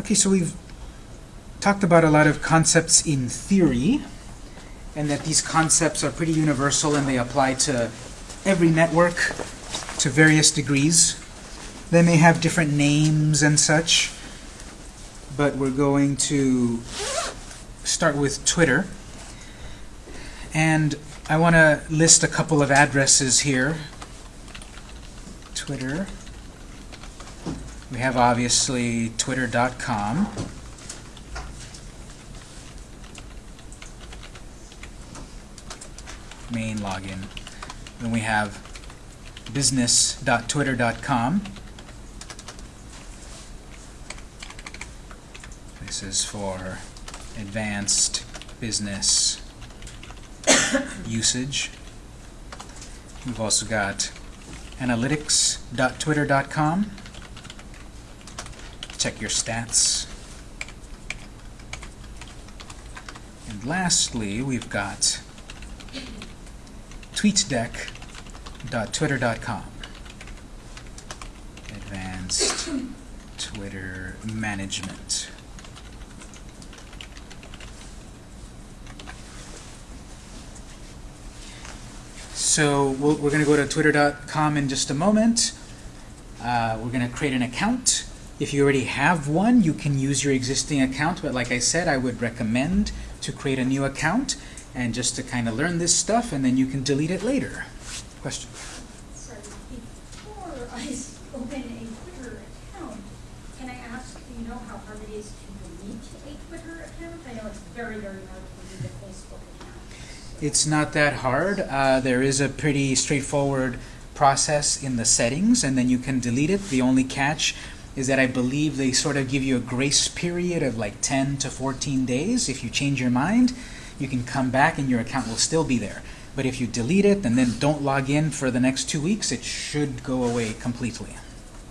Okay, so we've talked about a lot of concepts in theory, and that these concepts are pretty universal and they apply to every network to various degrees. They may have different names and such, but we're going to start with Twitter. And I want to list a couple of addresses here. Twitter. We have obviously twitter.com. Main login. Then we have business.twitter.com. This is for advanced business usage. We've also got analytics.twitter.com. Check your stats. And lastly, we've got tweetdeck.twitter.com. Advanced Twitter management. So we'll, we're going to go to twitter.com in just a moment. Uh, we're going to create an account. If you already have one, you can use your existing account, but like I said, I would recommend to create a new account and just to kind of learn this stuff, and then you can delete it later. Question? Sorry, before I open a Twitter account, can I ask, do you know how hard it is to delete a Twitter account? I know it's very, very hard to delete a Facebook account. It's not that hard. Uh, there is a pretty straightforward process in the settings, and then you can delete it. The only catch is that I believe they sort of give you a grace period of like 10 to 14 days. If you change your mind, you can come back and your account will still be there. But if you delete it and then don't log in for the next two weeks, it should go away completely.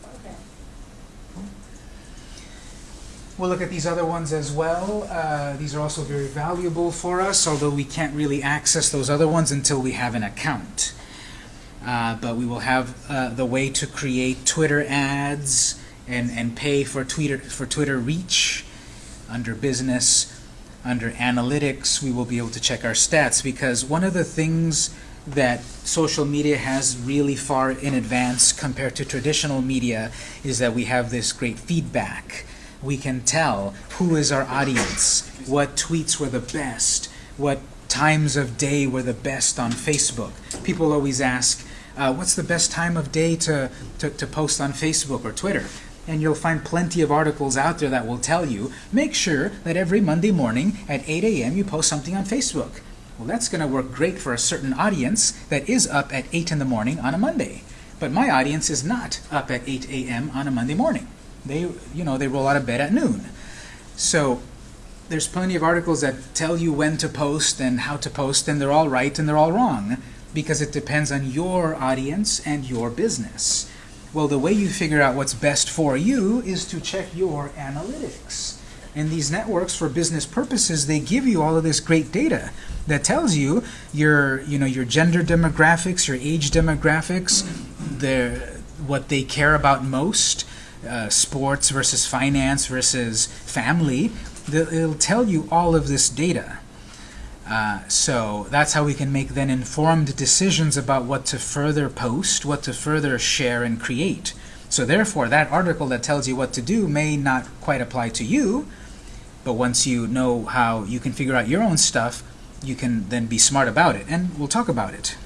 Okay. We'll look at these other ones as well. Uh, these are also very valuable for us, although we can't really access those other ones until we have an account. Uh, but we will have uh, the way to create Twitter ads and, and pay for Twitter, for Twitter reach under business. Under analytics, we will be able to check our stats because one of the things that social media has really far in advance compared to traditional media is that we have this great feedback. We can tell who is our audience, what tweets were the best, what times of day were the best on Facebook. People always ask, uh, what's the best time of day to, to, to post on Facebook or Twitter? And you'll find plenty of articles out there that will tell you, make sure that every Monday morning at 8 a.m. you post something on Facebook. Well, that's going to work great for a certain audience that is up at 8 in the morning on a Monday. But my audience is not up at 8 a.m. on a Monday morning. They, you know, they roll out of bed at noon. So there's plenty of articles that tell you when to post and how to post, and they're all right and they're all wrong because it depends on your audience and your business. Well, the way you figure out what's best for you is to check your analytics. And these networks, for business purposes, they give you all of this great data that tells you your, you know, your gender demographics, your age demographics, their, what they care about most, uh, sports versus finance versus family. The- It'll tell you all of this data. Uh, so that's how we can make then informed decisions about what to further post, what to further share and create. So therefore, that article that tells you what to do may not quite apply to you, but once you know how you can figure out your own stuff, you can then be smart about it, and we'll talk about it.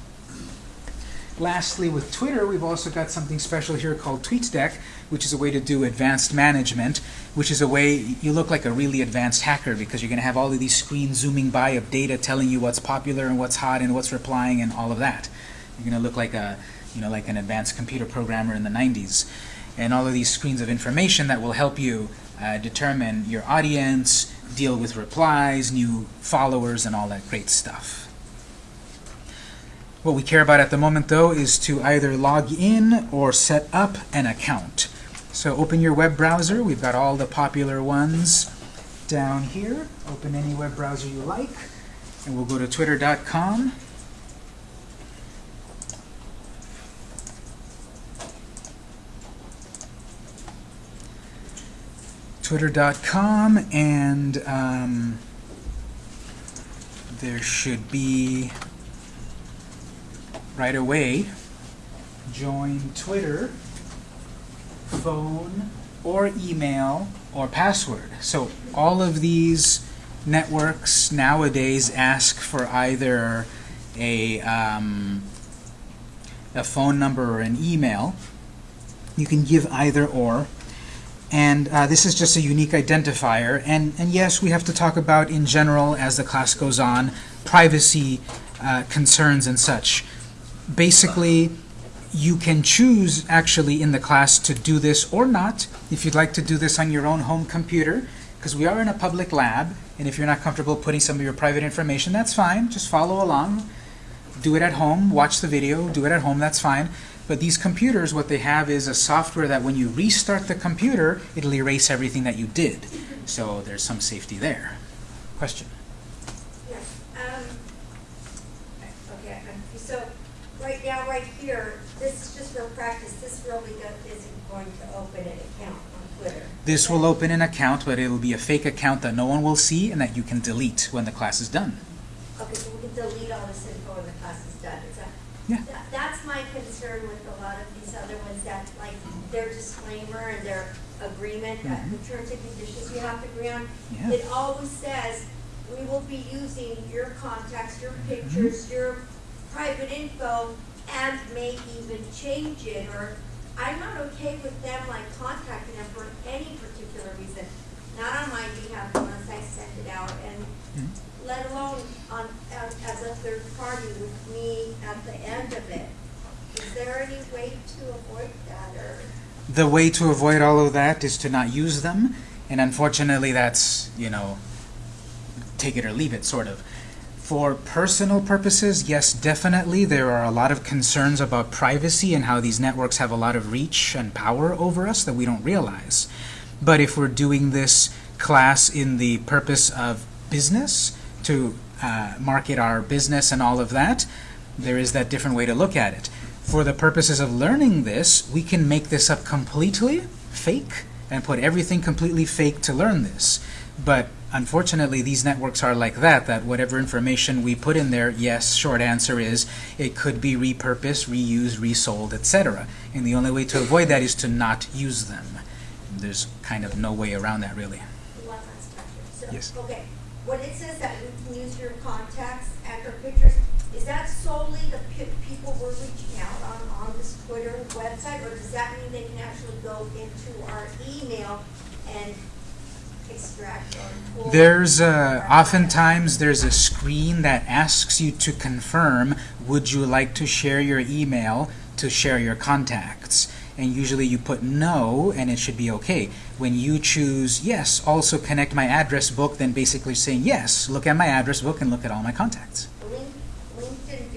Lastly, with Twitter, we've also got something special here called TweetDeck, which is a way to do advanced management, which is a way you look like a really advanced hacker because you're going to have all of these screens zooming by of data telling you what's popular and what's hot and what's replying and all of that. You're going to look like a, you know, like an advanced computer programmer in the 90s. And all of these screens of information that will help you uh, determine your audience, deal with replies, new followers, and all that great stuff. What we care about at the moment, though, is to either log in or set up an account. So open your web browser. We've got all the popular ones down here. Open any web browser you like. And we'll go to twitter.com. twitter.com and um, there should be right away join Twitter, phone, or email, or password. So all of these networks nowadays ask for either a, um, a phone number or an email. You can give either or. And uh, this is just a unique identifier. And, and yes, we have to talk about, in general, as the class goes on, privacy uh, concerns and such. Basically, you can choose, actually, in the class to do this or not. If you'd like to do this on your own home computer, because we are in a public lab, and if you're not comfortable putting some of your private information, that's fine. Just follow along. Do it at home. Watch the video. Do it at home. That's fine. But these computers, what they have is a software that when you restart the computer, it'll erase everything that you did. So there's some safety there. Question? Yes, um, okay, so, right now, right here, this is just for practice, this really isn't going to open an account on Twitter. This will open an account, but it'll be a fake account that no one will see and that you can delete when the class is done. Okay, so we can delete all this info when the class is done, is that? Yeah. that- That's my concern with a lot of these other ones, that like their disclaimer and their agreement, that mm-hmm. the terms and conditions you have to agree on. Yeah. It always says, we will be using your contacts, your mm-hmm. pictures, your private info, and may even change it, or I'm not okay with them like contacting them for any particular reason, not on my behalf unless I send it out, and Mhm. let alone on, as, as a third party with me at the end of it. Is there any way to avoid that, or? The way to avoid all of that is to not use them, and unfortunately that's, you know, take it or leave it, sort of. For personal purposes, yes, definitely, there are a lot of concerns about privacy and how these networks have a lot of reach and power over us that we don't realize. But if we're doing this class in the purpose of business, to uh, market our business and all of that, there is that different way to look at it. For the purposes of learning this, we can make this up completely fake and put everything completely fake to learn this. But unfortunately, these networks are like that, that whatever information we put in there, yes, short answer is, it could be repurposed, reused, resold, etc. And the only way to avoid that is to not use them. There's kind of no way around that, really. Question. Yes. Okay, when it says that we can use your contacts and your pictures, is that solely the pe- people we're reaching out on, on this Twitter website? Or does that mean they can actually go into our email and extract or pull? There's uh, oftentimes there's a screen that asks you to confirm, would you like to share your email to share your contacts? And usually you put no, and it should be okay. When you choose yes, also connect my address book, then basically saying yes, look at my address book and look at all my contacts. LinkedIn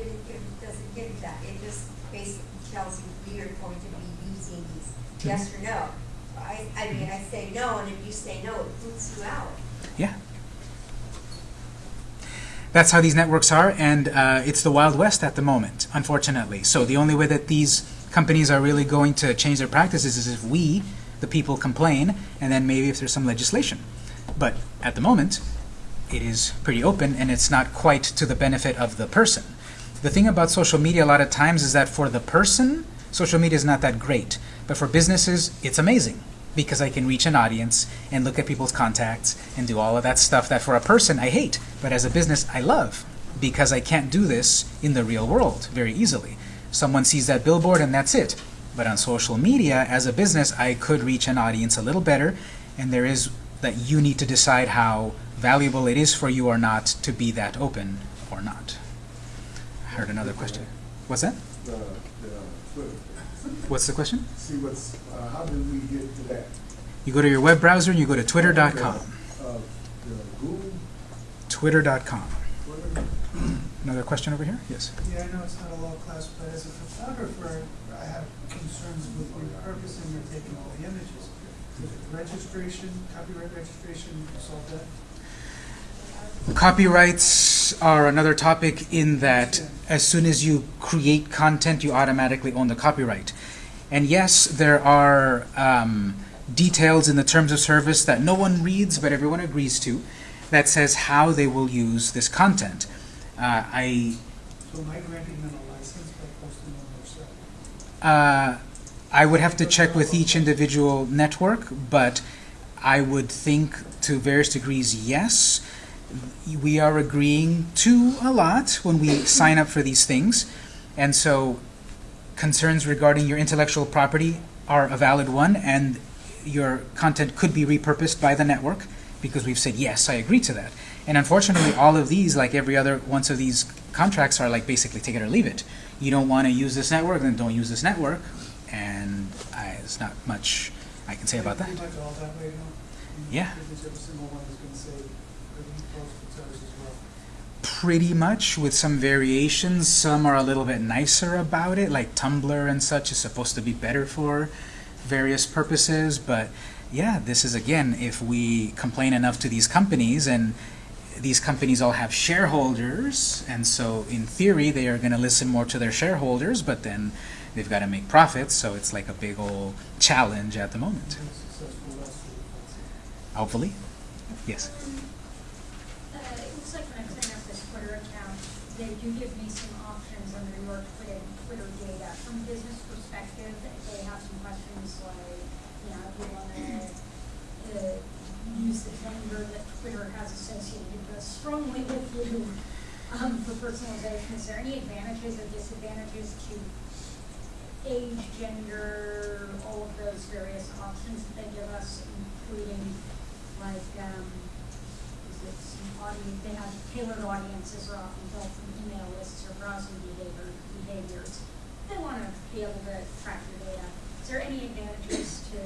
doesn't give that, it just basically tells you we are going to be using these, yes or no. I, I mean, I say no, and if you say no, it boots you out. Yeah. That's how these networks are, and uh, it's the Wild West at the moment, unfortunately. So the only way that these companies are really going to change their practices is if we, the people, complain, and then maybe if there's some legislation. But at the moment, it is pretty open, and it's not quite to the benefit of the person. The thing about social media a lot of times is that for the person, social media is not that great. But for businesses, it's amazing because I can reach an audience and look at people's contacts and do all of that stuff that for a person I hate, but as a business I love because I can't do this in the real world very easily. Someone sees that billboard and that's it. But on social media, as a business, I could reach an audience a little better, and there is that you need to decide how valuable it is for you or not to be that open or not. I heard another question. What's that? What's the question? See what's, uh, how did we get to that? You go to your web browser and you go to twitter.com. Uh, Google, Twitter.com. Twitter, Another question over here? Yes. Yeah, I know it's not a law class, but as a photographer, I have concerns with repurposing or taking all the images. Registration, copyright registration, solve that? Copyrights are another topic in that as soon as you create content, you automatically own the copyright. And yes, there are um, details in the terms of service that no one reads but everyone agrees to that says how they will use this content. Uh, I So am I granting them a license by posting on their site? Uh, I would have to check with each individual network, but I would think to various degrees, yes. We are agreeing to a lot when we sign up for these things. And so concerns regarding your intellectual property are a valid one, and your content could be repurposed by the network because we've said, yes, I agree to that. And unfortunately, all of these, like every other once of these contracts, are like basically take it or leave it. You don't want to use this network, then don't use this network. And I, there's not much I can say about that. Pretty much all that way, no? Yeah. Pretty much every single one is gonna say, review posted service as well. Pretty much, with some variations. Some are a little bit nicer about it, like Tumblr and such is supposed to be better for various purposes. But yeah, this is again, if we complain enough to these companies, and these companies all have shareholders, and so in theory they are going to listen more to their shareholders, but then they've got to make profits, so it's like a big old challenge at the moment. Been successful last week, that's it. Hopefully. Yes. Uh, it looks like when I'm setting up this Twitter account, they do give me some options under your Twitter, data. From a business perspective, they have some questions like, you know, if you wanna, uh, use the vendor that Twitter has associated with strongly with you, um, for personalization. Is there any advantages or disadvantages to age, gender, all of those various options that they give us, including like, um, audience, they have tailored audiences are often built from email lists or browsing behavior, behaviors. They wanna be able to track your data. Is there any advantages to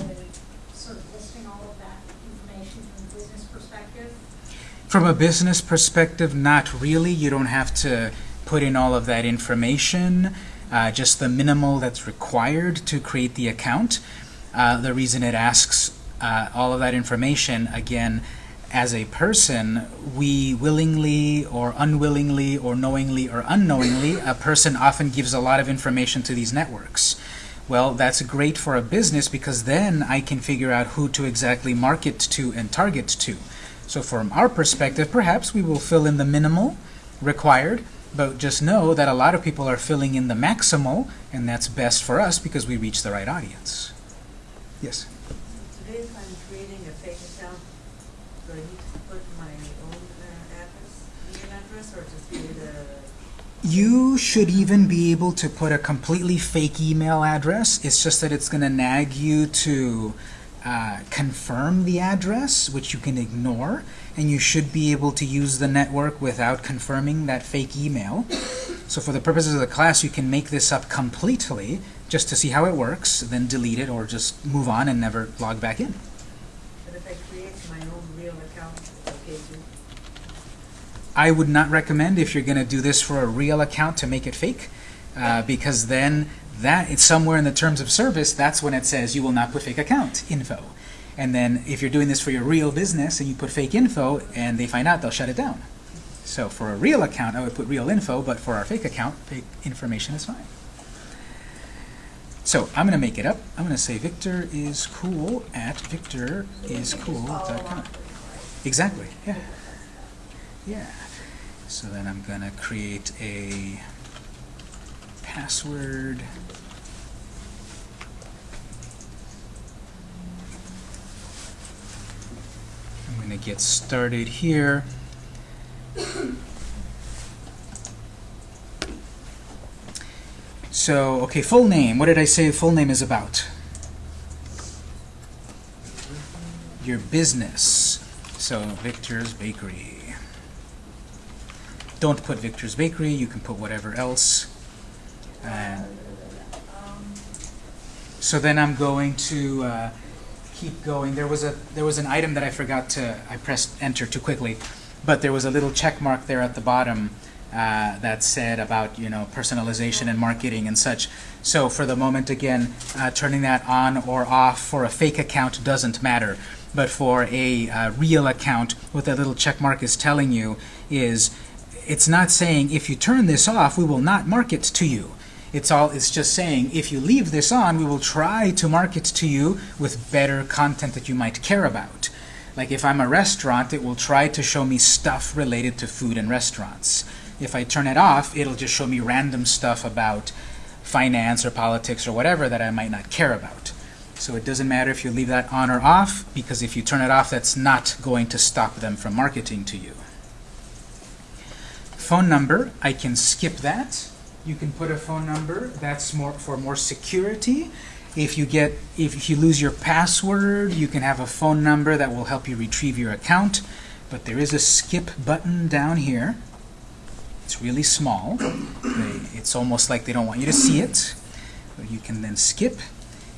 sort of listing all of that information from a business perspective? From a business perspective, not really. You don't have to put in all of that information, uh, just the minimal that's required to create the account. Uh, the reason it asks uh, all of that information, again, as a person, we willingly or unwillingly or knowingly or unknowingly, a person often gives a lot of information to these networks. Well, that's great for a business because then I can figure out who to exactly market to and target to. So from our perspective, perhaps we will fill in the minimal required, but just know that a lot of people are filling in the maximal, and that's best for us because we reach the right audience. Yes? Today, if I'm creating a fake account, do I need to put my own uh, address, email address, or just create a? You should even be able to put a completely fake email address. It's just that it's going to nag you to uh, confirm the address, which you can ignore, and you should be able to use the network without confirming that fake email. So for the purposes of the class, you can make this up completely just to see how it works, then delete it or just move on and never log back in. But if I create my own real account, it's okay too? I would not recommend if you're going to do this for a real account to make it fake, uh, because then that it's somewhere in the terms of service. That's when it says you will not put fake account info. And then if you're doing this for your real business and you put fake info and they find out, they'll shut it down. So for a real account, I would put real info, but for our fake account, fake information is fine. So I'm going to make it up. I'm going to say Victor is cool at victoriscool.com. Exactly. Yeah. Yeah. So then I'm going to create a password. I'm going to get started here. So, okay, full name. What did I say full name is about? Your business. So, Victor's Bakery. Don't put Victor's Bakery. You can put whatever else. So then I'm going to uh, keep going. There was a there was an item that I forgot to I pressed enter too quickly, but there was a little check mark there at the bottom uh, that said about you know personalization and marketing and such. So for the moment, again, uh, turning that on or off for a fake account doesn't matter. But for a uh, real account, what that little check mark is telling you is it's not saying if you turn this off, we will not market to you. It's all it's just saying if you leave this on, we will try to market to you with better content that you might care about. Like if I'm a restaurant, it will try to show me stuff related to food and restaurants. If I turn it off, it'll just show me random stuff about finance or politics or whatever that I might not care about. So it doesn't matter if you leave that on or off, because if you turn it off, that's not going to stop them from marketing to you. Phone number, I can skip that. You can put a phone number. That's more for more security. If you get if you lose your password, you can have a phone number that will help you retrieve your account. But there is a skip button down here. It's really small. It's almost like they don't want you to see it. But you can then skip.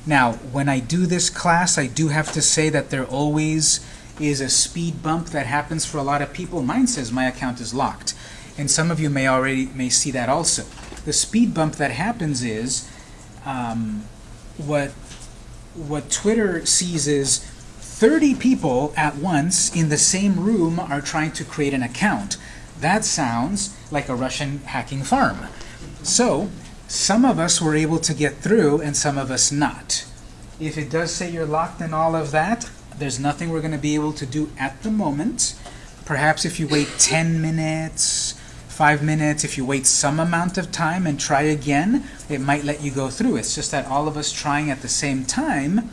Now, when I do this class, I do have to say that there always is a speed bump that happens for a lot of people. Mine says my account is locked. And some of you may already may see that also. The speed bump that happens is um, what what Twitter sees is 30 people at once in the same room are trying to create an account. That sounds like a Russian hacking farm. So some of us were able to get through and some of us not. If it does say you're locked in all of that, there's nothing we're going to be able to do at the moment. Perhaps if you wait 10 minutes, 5 minutes, if you wait some amount of time and try again, it might let you go through. It's just that all of us trying at the same time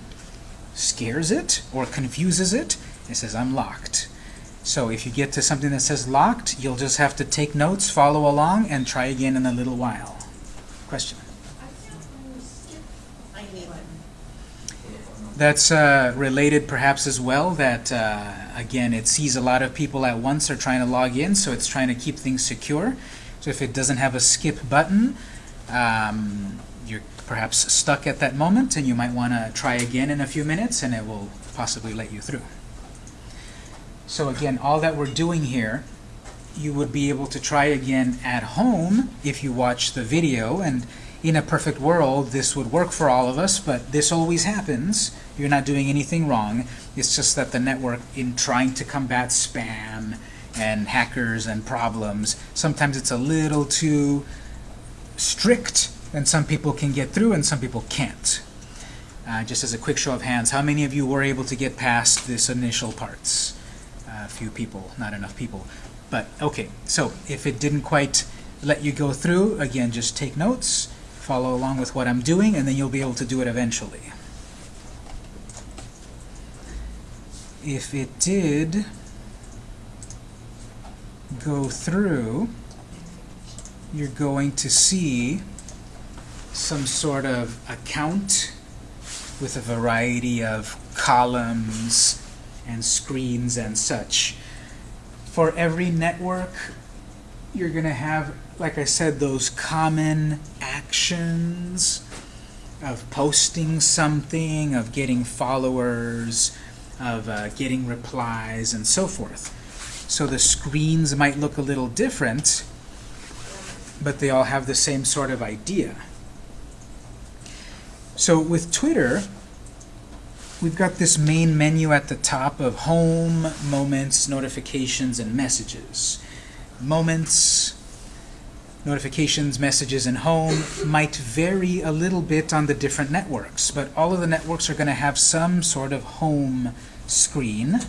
scares it or confuses it. It says, I'm locked. So if you get to something that says locked, you'll just have to take notes, follow along, and try again in a little while. Question? I can't really skip I need one. That's uh, related perhaps as well that, uh, again, it sees a lot of people at once are trying to log in, so it's trying to keep things secure. So if it doesn't have a skip button, um, you're perhaps stuck at that moment, and you might want to try again in a few minutes, and it will possibly let you through. So again, all that we're doing here, you would be able to try again at home if you watch the video, and in a perfect world, this would work for all of us, but this always happens. You're not doing anything wrong. It's just that the network, in trying to combat spam and hackers and problems, sometimes it's a little too strict, and some people can get through and some people can't. Uh, just as a quick show of hands, how many of you were able to get past this initial parts? A few people, not enough people. But okay, so if it didn't quite let you go through, again, just take notes, follow along with what I'm doing, and then you'll be able to do it eventually. If it did go through, you're going to see some sort of account with a variety of columns and screens and such. For every network, you're going to have, like I said, those common actions of posting something, of getting followers, of uh, getting replies, and so forth. So the screens might look a little different, but they all have the same sort of idea. So with Twitter, we've got this main menu at the top of Home, Moments, Notifications, and Messages. Moments, notifications, messages, and home might vary a little bit on the different networks, but all of the networks are going to have some sort of home screen.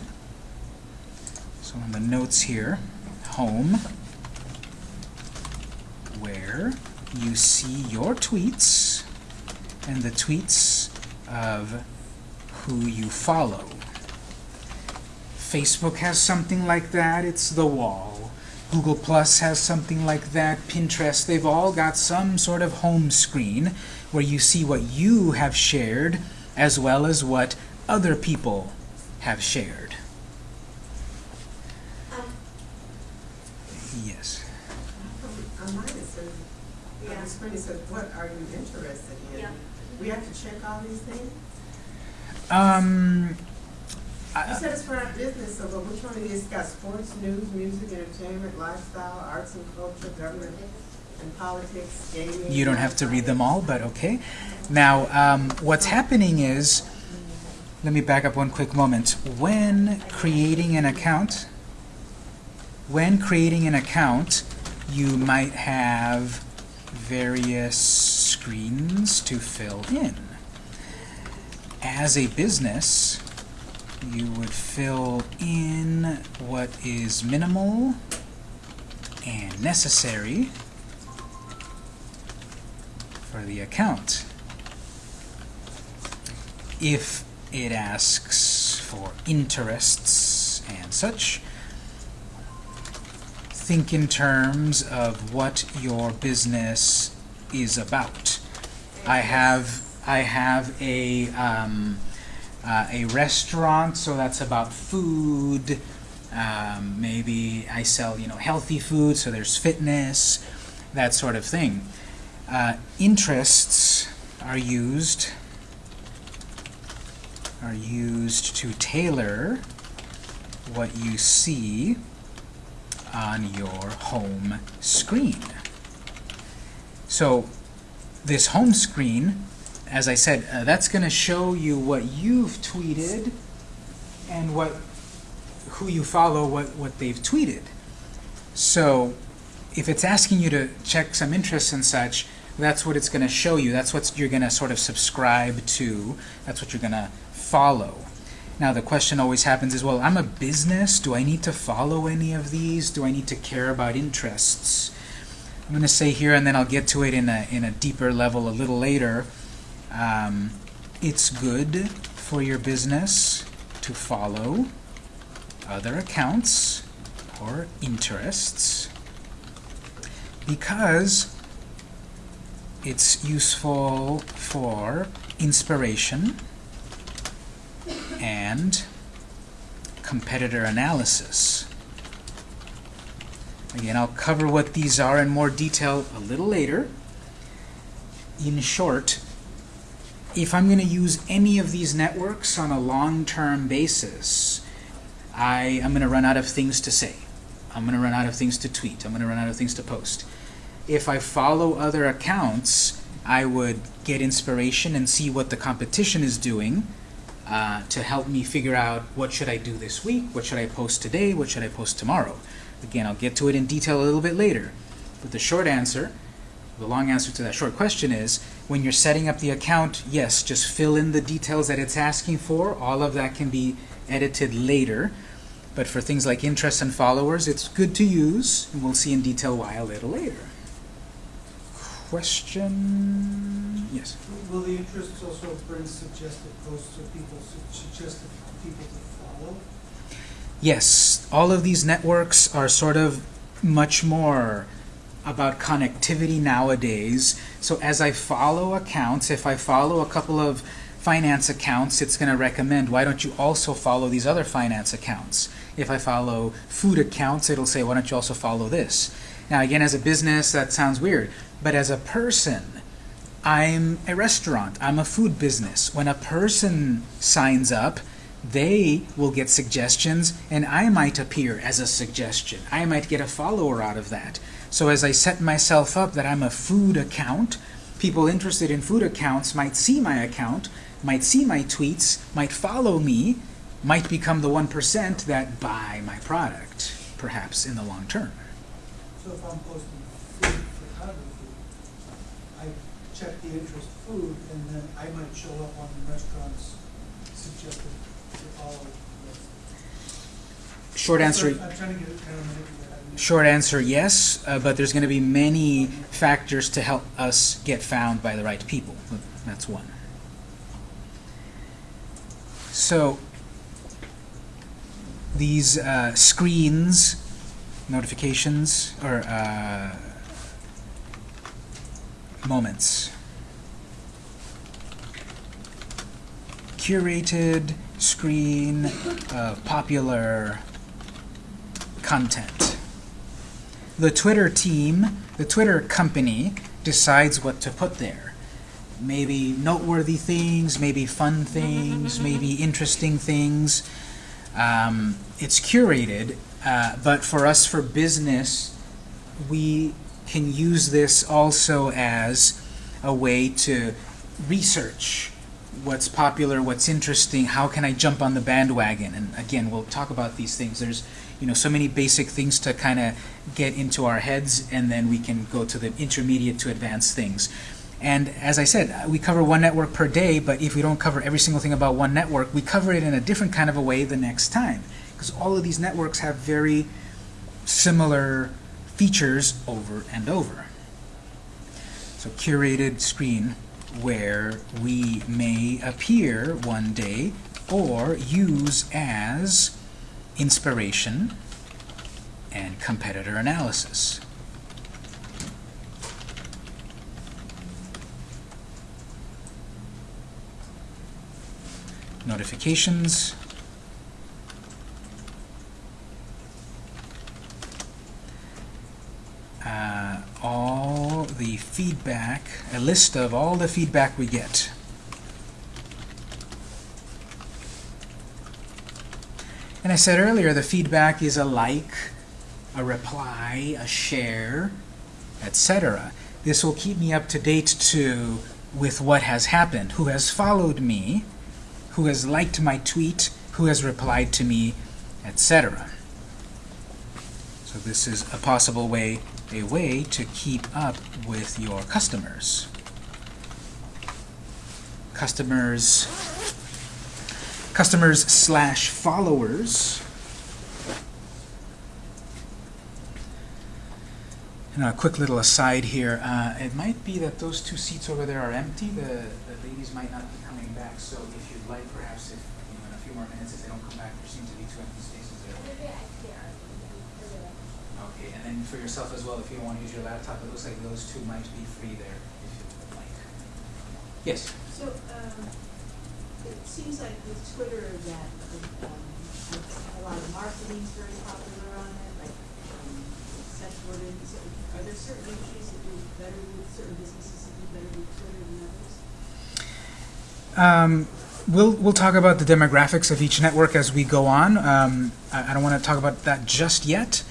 So on the notes here, home, where you see your tweets and the tweets of who you follow. Facebook has something like that, it's the wall. Google Plus has something like that, Pinterest, they've all got some sort of home screen where you see what you have shared as well as what other people have shared. Um, Yes. On mine it says, on Yeah. the screen it says, what are you interested in? Yeah. We have to check all these things? Um, You said it's for our business, so but which one of these got sports, news, music, entertainment, lifestyle, arts and culture, government and politics, gaming? You don't have to read them all, but okay. Now, um, what's happening is, let me back up one quick moment. When creating an account, when creating an account, you might have various screens to fill in. As a business, you would fill in what is minimal and necessary for the account. If it asks for interests and such, think in terms of what your business is about. I have I have a um, uh, a restaurant, so that's about food. Um, maybe I sell you know healthy food, so there's fitness, that sort of thing. Uh, interests are used are used to tailor what you see on your home screen. So this home screen, as I said, uh, that's going to show you what you've tweeted and what who you follow, what, what they've tweeted. So if it's asking you to check some interests and such, that's what it's going to show you. That's what you're going to sort of subscribe to. That's what you're going to follow. Now the question always happens is, well, I'm a business. Do I need to follow any of these? Do I need to care about interests? I'm going to say here, and then I'll get to it in a, in a deeper level a little later. Um, it's good for your business to follow other accounts or interests because it's useful for inspiration and competitor analysis. Again, I'll cover what these are in more detail a little later. In short, if I'm going to use any of these networks on a long-term basis, I am going to run out of things to say. I'm going to run out of things to tweet. I'm going to run out of things to post. If I follow other accounts, I would get inspiration and see what the competition is doing uh, to help me figure out what should I do this week, what should I post today, what should I post tomorrow. Again, I'll get to it in detail a little bit later. But the short answer, the long answer to that short question is, when you're setting up the account, yes, just fill in the details that it's asking for. All of that can be edited later. But for things like interests and followers, it's good to use, and we'll see in detail why a little later. Question? Yes. Will the interests also bring suggested posts or people, suggested people to follow? Yes, all of these networks are sort of much more about connectivity nowadays. So as I follow accounts, if I follow a couple of finance accounts, it's going to recommend, why don't you also follow these other finance accounts? If I follow food accounts, it'll say, why don't you also follow this? Now again, as a business, that sounds weird. But as a person, I'm a restaurant. I'm a food business. When a person signs up, they will get suggestions, and I might appear as a suggestion. I might get a follower out of that. So as I set myself up that I'm a food account, people interested in food accounts might see my account, might see my tweets, might follow me, might become the 1% that buy my product, perhaps in the long term. So if I'm posting food photography, I check the interest food, and then I might show up on the restaurant's suggested to follow list. Short answer, I'm trying to get it kind of. Short answer, yes, uh, but there's going to be many factors to help us get found by the right people. That's one. So these uh, screens, notifications, or uh, moments. Curated screen of popular content. The Twitter team, the Twitter company, decides what to put there. Maybe noteworthy things, maybe fun things, maybe interesting things. Um, it's curated, uh, but for us, for business, we can use this also as a way to research what's popular, what's interesting, how can I jump on the bandwagon? And again, we'll talk about these things. There's you know, so many basic things to kind of get into our heads, and then we can go to the intermediate to advanced things. And as I said, we cover one network per day, but if we don't cover every single thing about one network, we cover it in a different kind of a way the next time. Because all of these networks have very similar features over and over. So curated screen where we may appear one day or use as inspiration and competitor analysis. Notifications. Uh, all the feedback, a list of all the feedback we get. And I said earlier, the feedback is a like, a reply, a share, etc. This will keep me up to date to with what has happened, who has followed me, who has liked my tweet, who has replied to me, etc. So this is a possible way, a way to keep up with your customers. Customers customers slash followers. And a quick little aside here, uh, it might be that those two seats over there are empty. The, the ladies might not be coming back, so if you'd like, perhaps if, you know, in a few more minutes, if they don't come back, there seem to be two empty spaces there. Okay, and then for yourself as well, if you don't want to use your laptop, it looks like those two might be free there, if you would like. Yes? So, um, it seems like with Twitter that, um, a lot of marketing is very popular on it, like, um, sex are there certain industries that do better with, certain businesses that do better with Twitter than others? Um, we'll we'll talk about the demographics of each network as we go on. Um, I, I don't want to talk about that just yet,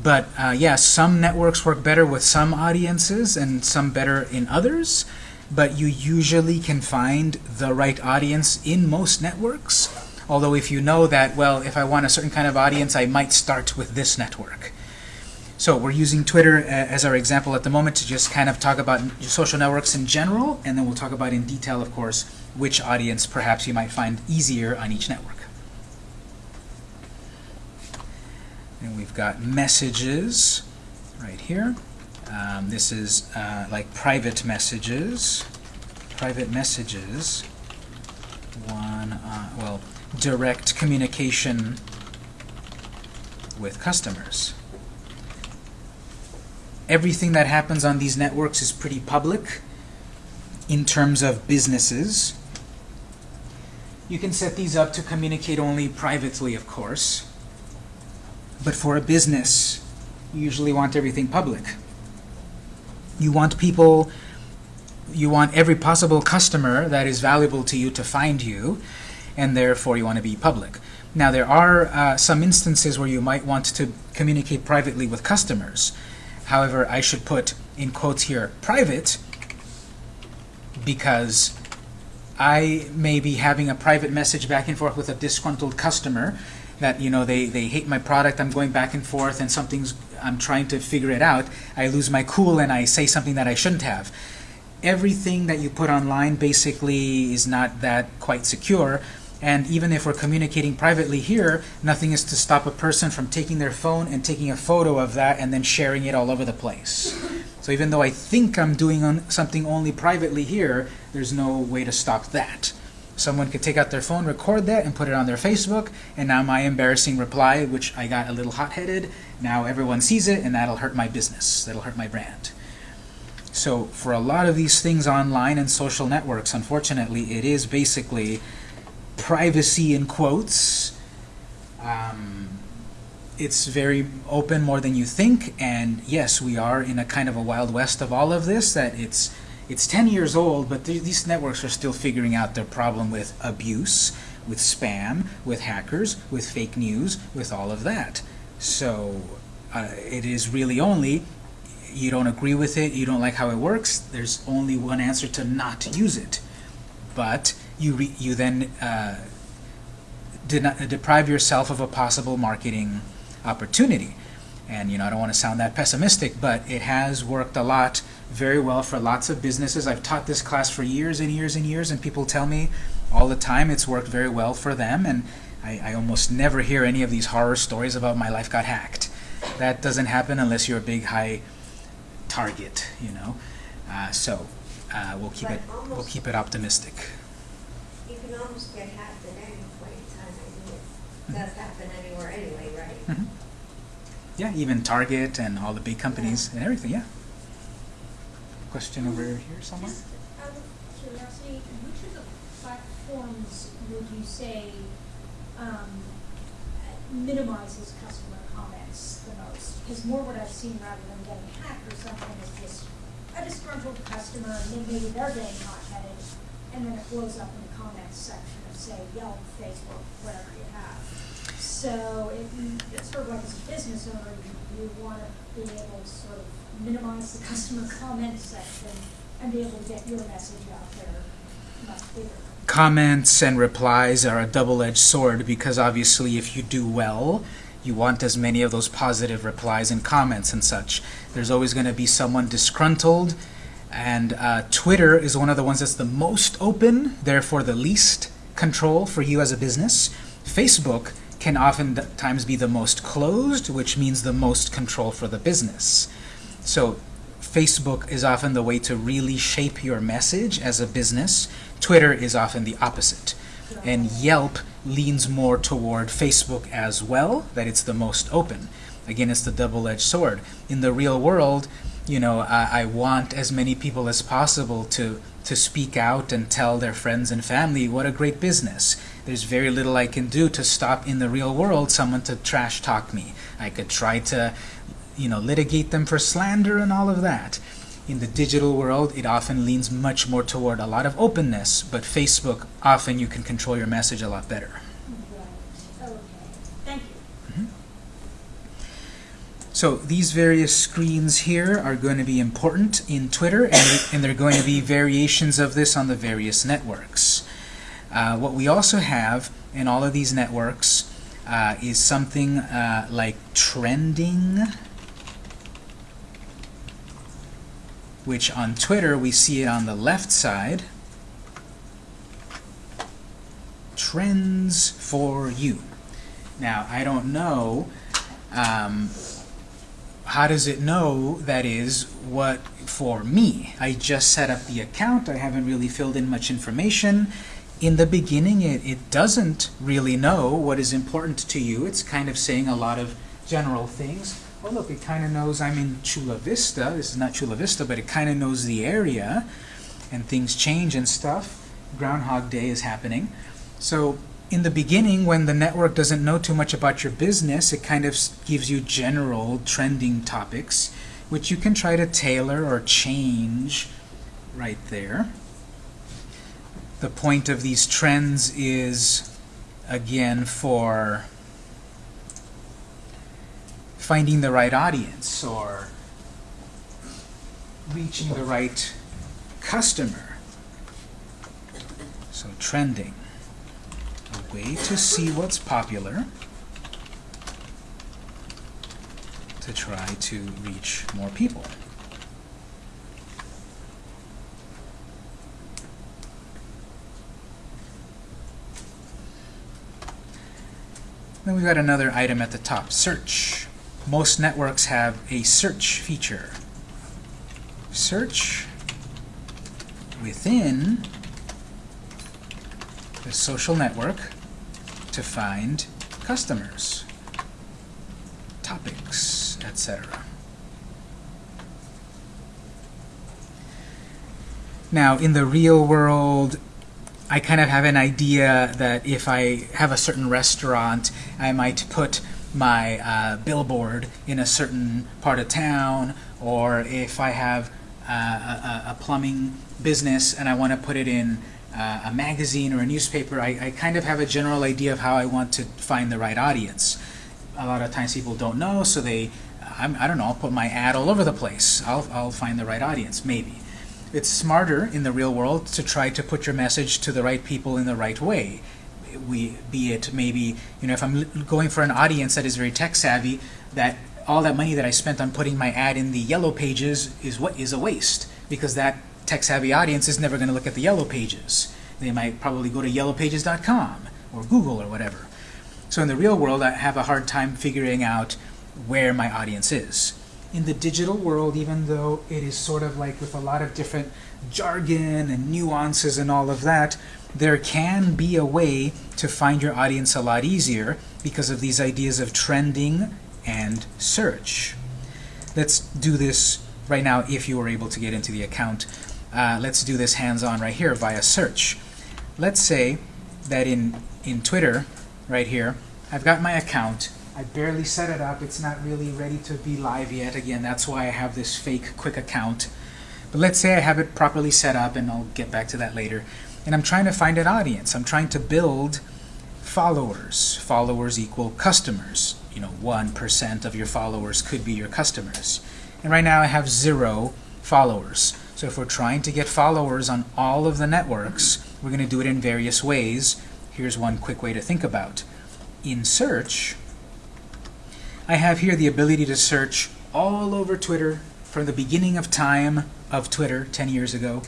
but uh, yeah, some networks work better with some audiences and some better in others. But you usually can find the right audience in most networks. Although if you know that, well, if I want a certain kind of audience, I might start with this network. So we're using Twitter uh, as our example at the moment to just kind of talk about social networks in general, and then we'll talk about in detail, of course, which audience perhaps you might find easier on each network. And we've got messages right here. Um, this is uh, like private messages. Private messages. One, uh, well, direct communication with customers everything that happens on these networks is pretty public in terms of businesses. You can set these up to communicate only privately, of course. But for a business, you usually want everything public. You want people, you want every possible customer that is valuable to you to find you, and therefore you want to be public. Now, there are uh, some instances where you might want to communicate privately with customers. However, I should put in quotes here private because I may be having a private message back and forth with a disgruntled customer that you know they, they hate my product, I'm going back and forth and something's I'm trying to figure it out. I lose my cool and I say something that I shouldn't have. Everything that you put online basically is not that quite secure. And even if we're communicating privately here, nothing is to stop a person from taking their phone and taking a photo of that and then sharing it all over the place. So even though I think I'm doing on something only privately here, there's no way to stop that. Someone could take out their phone, record that, and put it on their Facebook, and now my embarrassing reply, which I got a little hot-headed, now everyone sees it, and that'll hurt my business. That'll hurt my brand. So for a lot of these things online and social networks, unfortunately, it is basically privacy in quotes. Um, it's very open more than you think, and yes, we are in a kind of a wild west of all of this, that it's it's 10 years old, but th these networks are still figuring out their problem with abuse, with spam, with hackers, with fake news, with all of that. So uh, it is really only, you don't agree with it, you don't like how it works, there's only one answer to not use it. But you, you then uh, not, deprive yourself of a possible marketing opportunity. And you know, I don't want to sound that pessimistic, but it has worked a lot very well for lots of businesses. I've taught this class for years and years and years, and people tell me all the time it's worked very well for them. And I, I almost never hear any of these horror stories about my life got hacked. That doesn't happen unless you're a big high target, you know. Uh, so uh, we'll keep But it we'll keep it optimistic. You can almost get hacked at any point in time, I mean, it does happen anywhere anyway, right? Mhm. Yeah, even Target and all the big companies and everything. Yeah. Question over here somewhere. Just out of curiosity, which of the platforms would you say um, minimizes customer comments the most? Because more what I've seen rather than getting hacked or something is just a disgruntled customer, maybe they're getting hot-headed, and then it blows up in the comments section of, say, Yelp, Facebook, whatever you have. So it, it's sort of like as a business owner, you, you want to be able to sort of minimize the customer comment section and be able to get your message out there much bigger. Comments and replies are a double-edged sword because obviously if you do well, you want as many of those positive replies and comments and such. There's always going to be someone disgruntled, and uh, Twitter is one of the ones that's the most open, therefore the least control for you as a business. Facebook can oftentimes be the most closed, which means the most control for the business. So Facebook is often the way to really shape your message as a business. Twitter is often the opposite. And Yelp leans more toward Facebook as well, that it's the most open. Again, it's the double-edged sword. In the real world, you know, I, I want as many people as possible to, to speak out and tell their friends and family what a great business. There's very little I can do to stop in the real world someone to trash talk me. I could try to you know, litigate them for slander and all of that. In the digital world, it often leans much more toward a lot of openness, but Facebook, often you can control your message a lot better. Right, okay, thank you. So these various screens here are going to be important in Twitter, and, and there are going to be variations of this on the various networks. Uh, what we also have in all of these networks uh, is something uh, like trending, which on Twitter we see it on the left side. Trends for you. Now, I don't know um, how does it know that is what for me? I just set up the account. I haven't really filled in much information. In the beginning, it, it doesn't really know what is important to you. It's kind of saying a lot of general things. Oh, look, it kind of knows I'm in Chula Vista. This is not Chula Vista, but it kind of knows the area. And things change and stuff. Groundhog Day is happening. So in the beginning, when the network doesn't know too much about your business, it kind of gives you general trending topics, which you can try to tailor or change right there. The point of these trends is, again, for finding the right audience or reaching the right customer. So trending a way to see what's popular to try to reach more people. Then we've got another item at the top, search. Most networks have a search feature. Search within the social network to find customers, topics, etc. Now, in the real world, I kind of have an idea that if I have a certain restaurant, I might put my uh, billboard in a certain part of town, or if I have uh, a, a plumbing business and I want to put it in uh, a magazine or a newspaper, I, I kind of have a general idea of how I want to find the right audience. A lot of times people don't know, so they, I'm, I don't know, I'll put my ad all over the place. I'll, I'll find the right audience, maybe. It's smarter in the real world to try to put your message to the right people in the right way. We be it maybe you know if I'm going for an audience that is very tech savvy, that all that money that I spent on putting my ad in the yellow pages is what is a waste because that tech savvy audience is never going to look at the yellow pages. They might probably go to yellowpages.com or Google or whatever. So in the real world, I have a hard time figuring out where my audience is. In the digital world, even though it is sort of like with a lot of different jargon and nuances and all of that, there can be a way to find your audience a lot easier because of these ideas of trending and search. Let's do this right now if you were able to get into the account. Uh, let's do this hands-on right here via search. Let's say that in, in Twitter, right here, I've got my account. I barely set it up. It's not really ready to be live yet. Again, that's why I have this fake quick account. But let's say I have it properly set up, and I'll get back to that later. And I'm trying to find an audience. I'm trying to build followers. Followers equal customers. You know, 1% of your followers could be your customers. And right now I have zero followers. So if we're trying to get followers on all of the networks, we're going to do it in various ways. Here's one quick way to think about. In search, I have here the ability to search all over Twitter from the beginning of time of Twitter 10 years ago.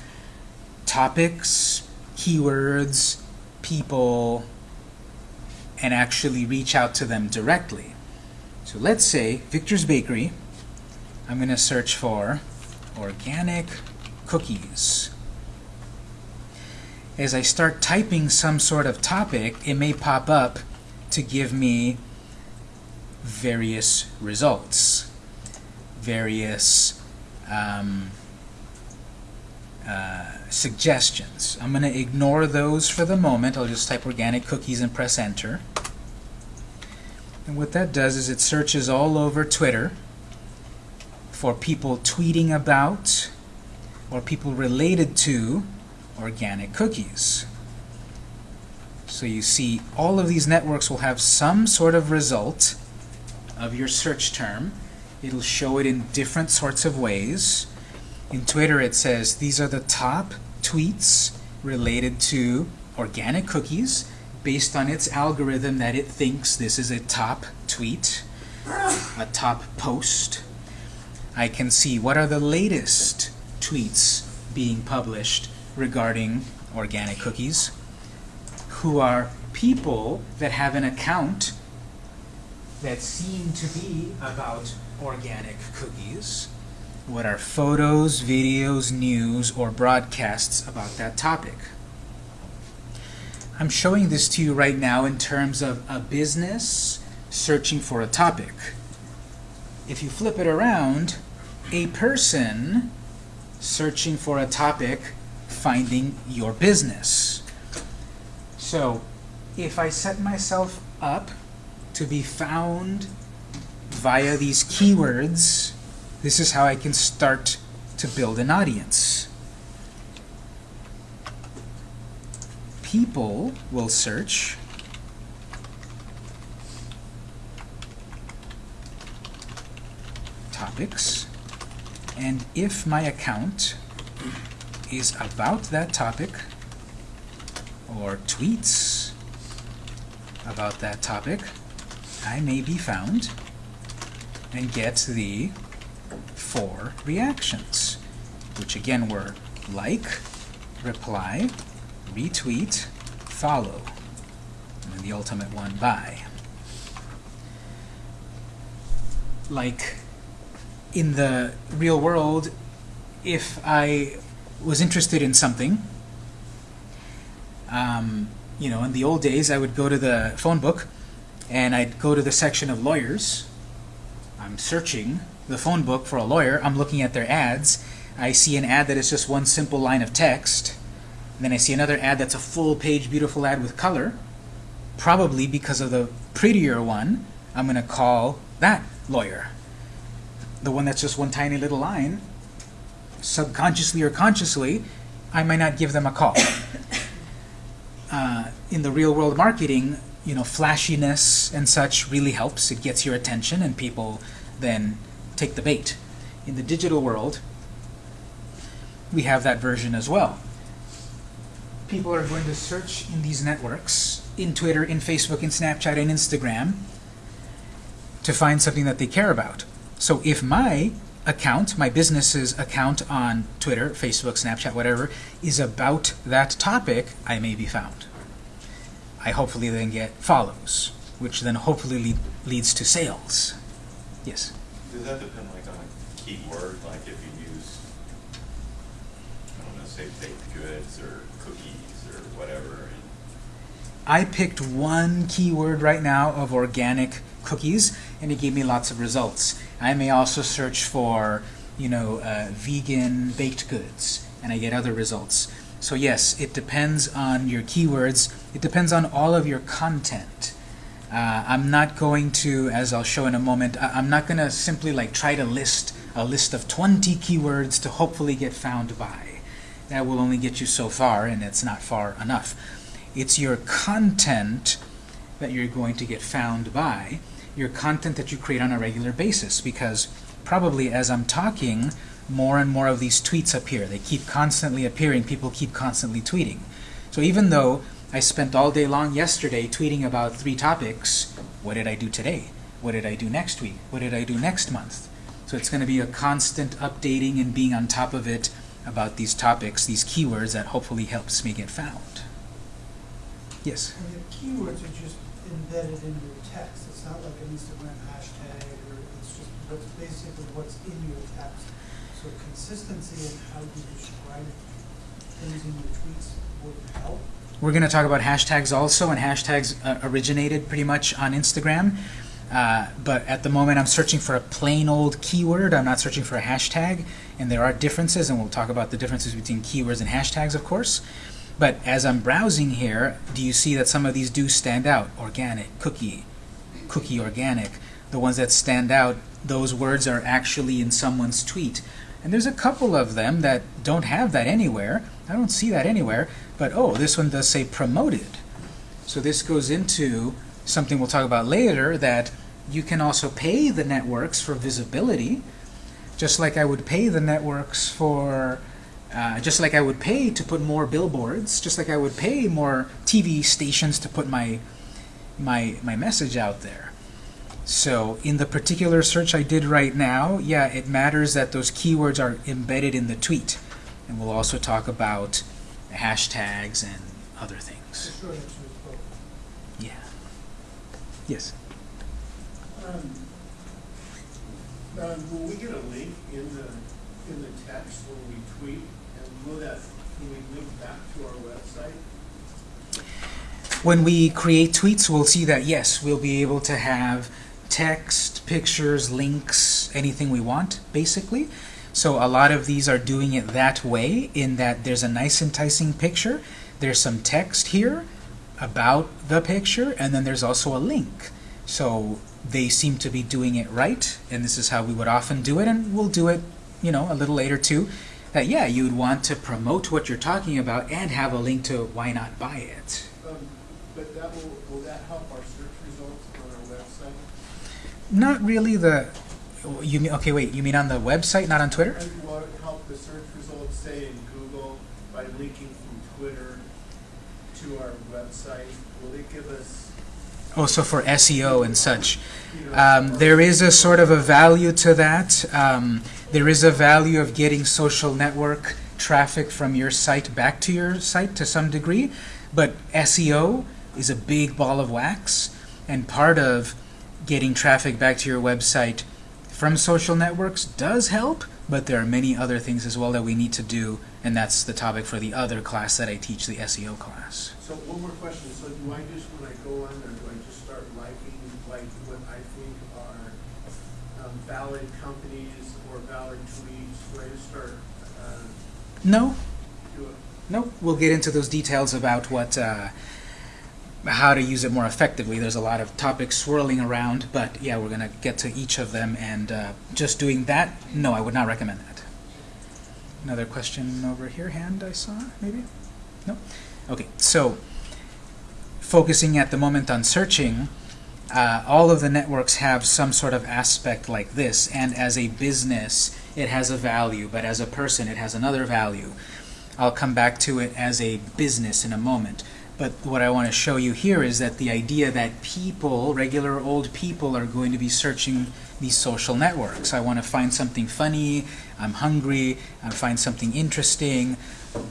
Topics, keywords, people, and actually reach out to them directly. So let's say Victor's Bakery. I'm going to search for organic cookies. As I start typing some sort of topic, it may pop up to give me various results, various um, uh, suggestions. I'm going to ignore those for the moment. I'll just type organic cookies and press enter. And what that does is it searches all over Twitter for people tweeting about or people related to organic cookies. So you see all of these networks will have some sort of result of your search term. It'll show it in different sorts of ways. In Twitter it says these are the top tweets related to organic cookies based on its algorithm that it thinks this is a top tweet, a top post. I can see what are the latest tweets being published regarding organic cookies, who are people that have an account that seem to be about organic cookies, what are photos, videos, news, or broadcasts about that topic. I'm showing this to you right now in terms of a business searching for a topic. If you flip it around, a person searching for a topic finding your business. So if I set myself up to be found via these keywords, this is how I can start to build an audience. People will search topics, and if my account is about that topic, or tweets about that topic, I may be found and get the four reactions, which again were like, reply, retweet, follow, and the ultimate one, buy. Like in the real world, if I was interested in something, um, you know, in the old days, I would go to the phone book and I'd go to the section of lawyers. I'm searching the phone book for a lawyer. I'm looking at their ads. I see an ad that is just one simple line of text. Then I see another ad that's a full page beautiful ad with color. Probably because of the prettier one, I'm going to call that lawyer. The one that's just one tiny little line, subconsciously or consciously, I might not give them a call. Uh, in the real world marketing, you know, flashiness and such really helps. It gets your attention and people then take the bait. In the digital world, we have that version as well. People are going to search in these networks in Twitter, in Facebook, in Snapchat, and Instagram to find something that they care about. So if my account, my business's account on Twitter, Facebook, Snapchat, whatever, is about that topic, I may be found. I hopefully then get follows, which then hopefully lead, leads to sales. Yes. Does that depend like on a keyword, like if you use, I don't know, say baked goods or cookies or whatever, I picked one keyword right now of organic cookies, and it gave me lots of results. I may also search for, you know, uh, vegan baked goods, and I get other results. So yes, it depends on your keywords. It depends on all of your content. Uh, I'm not going to, as I'll show in a moment, I- I'm not going to simply like try to list a list of 20 keywords to hopefully get found by. That will only get you so far, and it's not far enough. It's your content that you're going to get found by, your content that you create on a regular basis, because probably as I'm talking, more and more of these tweets appear. They keep constantly appearing. People keep constantly tweeting. So even though I spent all day long yesterday tweeting about three topics, what did I do today? What did I do next week? What did I do next month? So it's going to be a constant updating and being on top of it about these topics, these keywords that hopefully helps me get found. Yes? And the keywords are just embedded in your text. It's not like an Instagram hashtag or it's just what's basically what's in your text. So consistency in how you describe things in your tweets would help. We're going to talk about hashtags also, and hashtags uh, originated pretty much on Instagram. Uh, but at the moment, I'm searching for a plain old keyword. I'm not searching for a hashtag, and there are differences, and we'll talk about the differences between keywords and hashtags, of course. But as I'm browsing here, do you see that some of these do stand out? Organic, cookie, cookie organic. The ones that stand out, those words are actually in someone's tweet. And there's a couple of them that don't have that anywhere. I don't see that anywhere. But oh, this one does say promoted. So this goes into something we'll talk about later that you can also pay the networks for visibility, just like I would pay the networks for, uh, just like I would pay to put more billboards, just like I would pay more TV stations to put my my my message out there. So in the particular search I did right now, yeah, it matters that those keywords are embedded in the tweet. And we'll also talk about hashtags and other things. short answer is both. Yeah. Yes. Um, um, will we get a link in the, in the text when we tweet, and will that, will we link back to our website? When we create tweets, we'll see that yes, we'll be able to have text, pictures, links, anything we want, basically. So a lot of these are doing it that way, in that there's a nice enticing picture, there's some text here about the picture, and then there's also a link. So they seem to be doing it right, and this is how we would often do it, and we'll do it, you know, a little later too. That yeah, you would want to promote what you're talking about and have a link to why not buy it. Um, but that will, will that help our search results on our website? Not really the. You mean okay? Wait, you mean on the website, not on Twitter? And will it help the search results, say in Google, by linking from Twitter to our website? Will it give us, Oh, so for SEO and such. Um, there is a sort of a value to that. Um, there is a value of getting social network traffic from your site back to your site to some degree, but SEO is a big ball of wax, and part of getting traffic back to your website from social networks does help, but there are many other things as well that we need to do, and that's the topic for the other class that I teach, the SEO class. So one more question, so do I just, when I go on there, do I just start liking, like, what I think are um, valid companies or valid tweets? Do I just start, uh, No? No, we'll get into those details about what, uh, how to use it more effectively. There's a lot of topics swirling around, but yeah, we're gonna get to each of them. And uh, just doing that, no, I would not recommend that. Another question over here, hand I saw, maybe? No? Okay, so focusing at the moment on searching, uh, all of the networks have some sort of aspect like this, and as a business, it has a value, but as a person, it has another value. I'll come back to it as a business in a moment. But what I want to show you here is that the idea that people, regular old people, are going to be searching these social networks. I want to find something funny, I'm hungry, I find something interesting,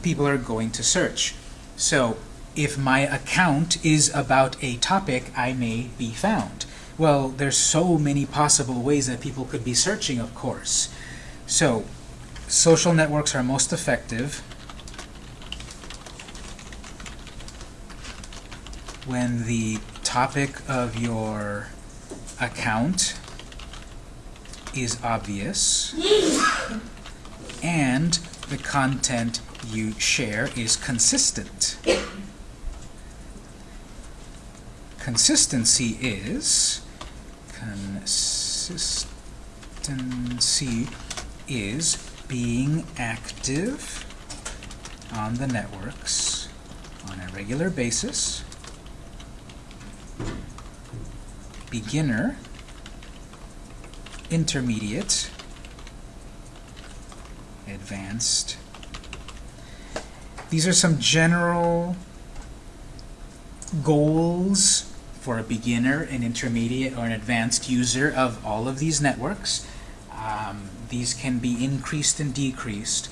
people are going to search. So if my account is about a topic, I may be found. Well, there's so many possible ways that people could be searching, of course. So social networks are most effective when the topic of your account is obvious and the content you share is consistent. Consistency is consistency is being active on the networks on a regular basis beginner, intermediate, advanced. These are some general goals for a beginner, an intermediate, or an advanced user of all of these networks. Um, these can be increased and decreased.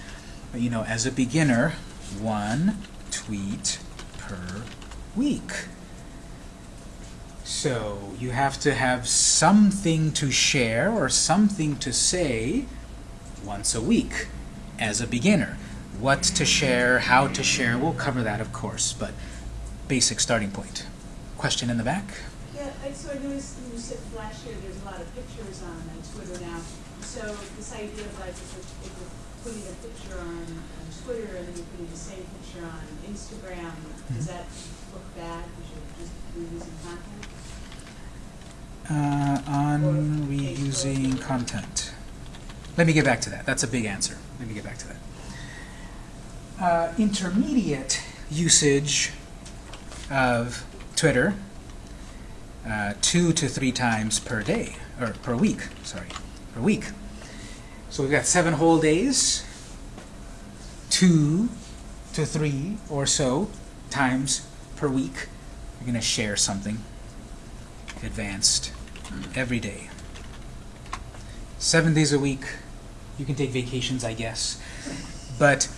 But, you know, as a beginner, one tweet per week. So you have to have something to share or something to say once a week as a beginner. What to share, how to share, we'll cover that of course, but basic starting point. Question in the back? Yeah, I, so I noticed you said flash here, there's a lot of pictures on, on Twitter now. So this idea of like if we're, if we're putting a picture on, on Twitter and then you're putting the same picture on Instagram, does mm-hmm. that look bad because you're just reusing content? Uh, on reusing content. Let me get back to that. That's a big answer. Let me get back to that. Uh, intermediate usage of Twitter, uh, two to three times per day, or per week, sorry, per week. So we've got seven whole days, two to three or so times per week. You're going to share something advanced every day. Seven days a week. You can take vacations, I guess. But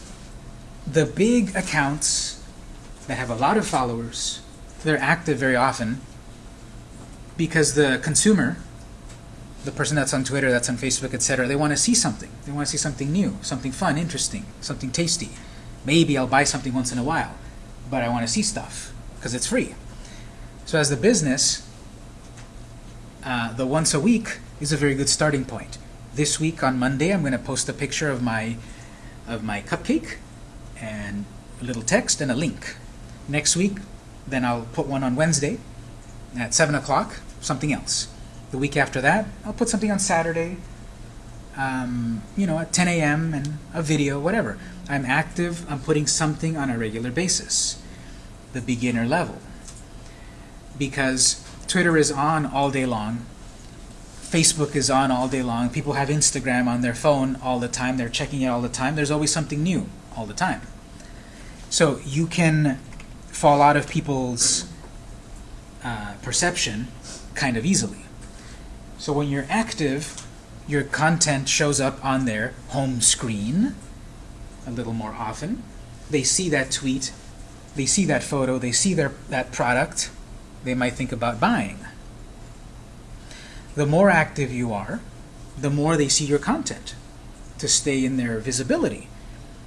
the big accounts that have a lot of followers, they're active very often because the consumer, the person that's on Twitter, that's on Facebook, etc., they want to see something. They want to see something new, something fun, interesting, something tasty. Maybe I'll buy something once in a while, but I want to see stuff because it's free. So as the business, uh, the once a week is a very good starting point. This week on Monday, I'm going to post a picture of my of my cupcake and a little text and a link. Next week, then I'll put one on Wednesday at 7 o'clock, something else. The week after that, I'll put something on Saturday, um, you know, at 10 a.m. and a video, whatever. I'm active, I'm putting something on a regular basis. The beginner level. Because Twitter is on all day long. Facebook is on all day long. People have Instagram on their phone all the time. They're checking it all the time. There's always something new all the time. So you can fall out of people's uh, perception kind of easily. So when you're active, your content shows up on their home screen a little more often. They see that tweet, they see that photo, they see their, that product, they might think about buying. The more active you are, the more they see your content to stay in their visibility.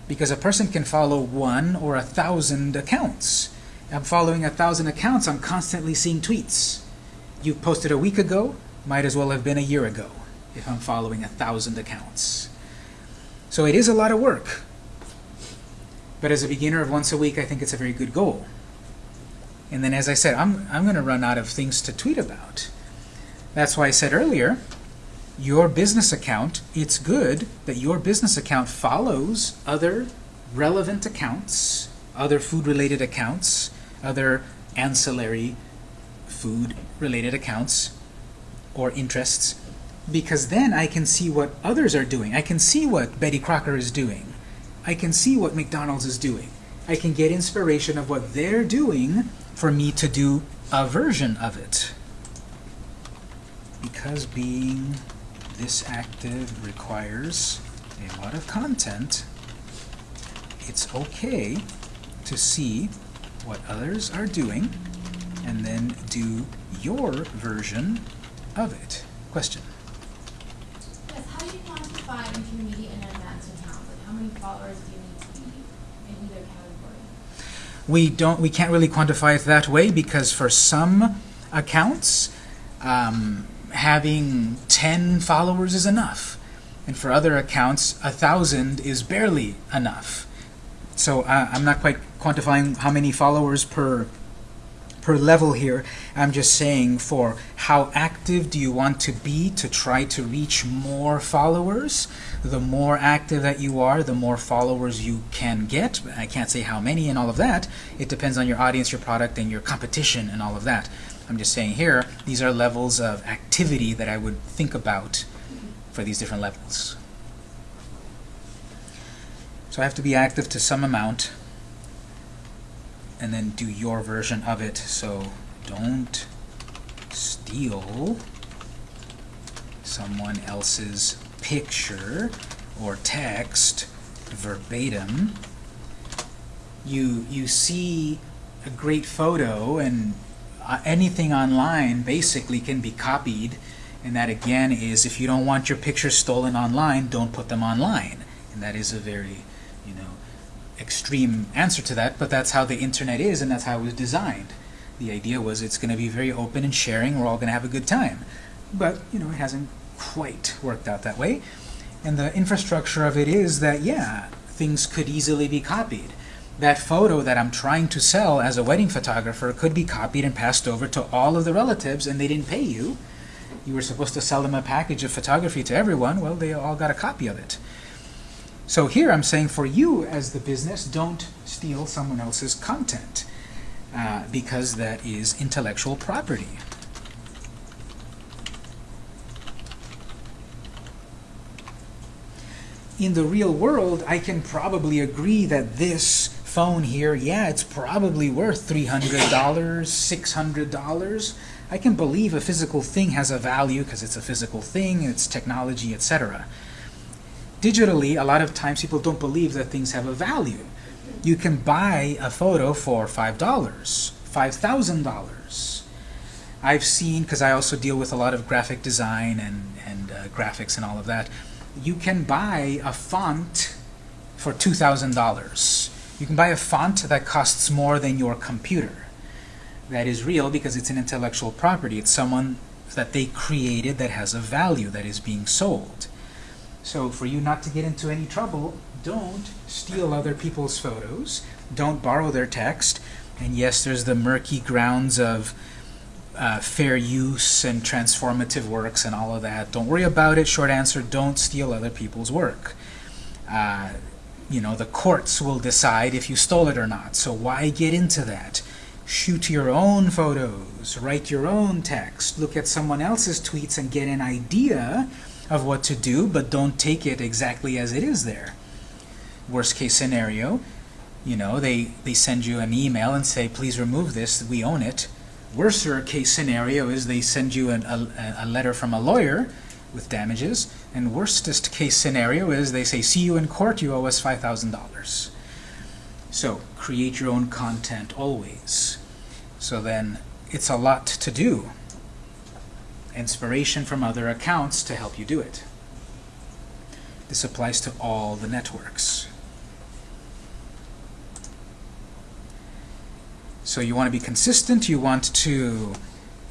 Because a person can follow one or a thousand accounts. I'm following a thousand accounts, I'm constantly seeing tweets. You posted a week ago, might as well have been a year ago if I'm following a thousand accounts. So it is a lot of work. But as a beginner of once a week, I think it's a very good goal. And then as I said, I'm, I'm going to run out of things to tweet about. That's why I said earlier, your business account, it's good that your business account follows other relevant accounts, other food-related accounts, other ancillary food-related accounts or interests, because then I can see what others are doing. I can see what Betty Crocker is doing. I can see what McDonald's is doing. I can get inspiration of what they're doing for me to do a version of it. Because being this active requires a lot of content, it's okay to see what others are doing and then do your version of it. Question? Yes, how do you quantify intermediate and advanced accounts? Like how many followers do you need to be in either category? We don't. We can't really quantify it that way because for some accounts, um, having 10 followers is enough, and for other accounts, a thousand is barely enough. So uh, I'm not quite quantifying how many followers per per level here. I'm just saying for how active do you want to be to try to reach more followers. The more active that you are, the more followers you can get. I can't say how many and all of that. It depends on your audience, your product, and your competition and all of that. I'm just saying here, these are levels of activity that I would think about for these different levels. So I have to be active to some amount and then do your version of it. So don't steal someone else's picture or text verbatim. You, you see a great photo and uh, anything online basically can be copied and that again is if you don't want your pictures stolen online, don't put them online. And that is a very, you know, extreme answer to that, but that's how the internet is and that's how it was designed. The idea was it's going to be very open and sharing, we're all going to have a good time. But, you know, it hasn't quite worked out that way. And the infrastructure of it is that, yeah, things could easily be copied. That photo that I'm trying to sell as a wedding photographer could be copied and passed over to all of the relatives and they didn't pay you. You were supposed to sell them a package of photography to everyone. Well, they all got a copy of it. So here I'm saying for you as the business, don't steal someone else's content uh, because that is intellectual property. In the real world, I can probably agree that this phone here, yeah, it's probably worth $300, $600. I can believe a physical thing has a value because it's a physical thing, it's technology, etc digitally, a lot of times people don't believe that things have a value. You can buy a photo for $5, $5,000. I've seen, because I also deal with a lot of graphic design and, and uh, graphics and all of that, you can buy a font for $2,000. You can buy a font that costs more than your computer. That is real because it's an intellectual property. It's someone that they created that has a value that is being sold. So for you not to get into any trouble, don't steal other people's photos. Don't borrow their text. And yes, there's the murky grounds of uh, fair use and transformative works and all of that. Don't worry about it. Short answer, don't steal other people's work. Uh, you know, the courts will decide if you stole it or not. So why get into that? Shoot your own photos. Write your own text. Look at someone else's tweets and get an idea of what to do, but don't take it exactly as it is there. Worst case scenario, you know, they, they send you an email and say, please remove this, we own it. Worst case scenario is they send you an, a, a letter from a lawyer with damages. And worstest case scenario is they say, see you in court, you owe us $5,000. So create your own content always. So then it's a lot to do inspiration from other accounts to help you do it. This applies to all the networks. So you want to be consistent, you want to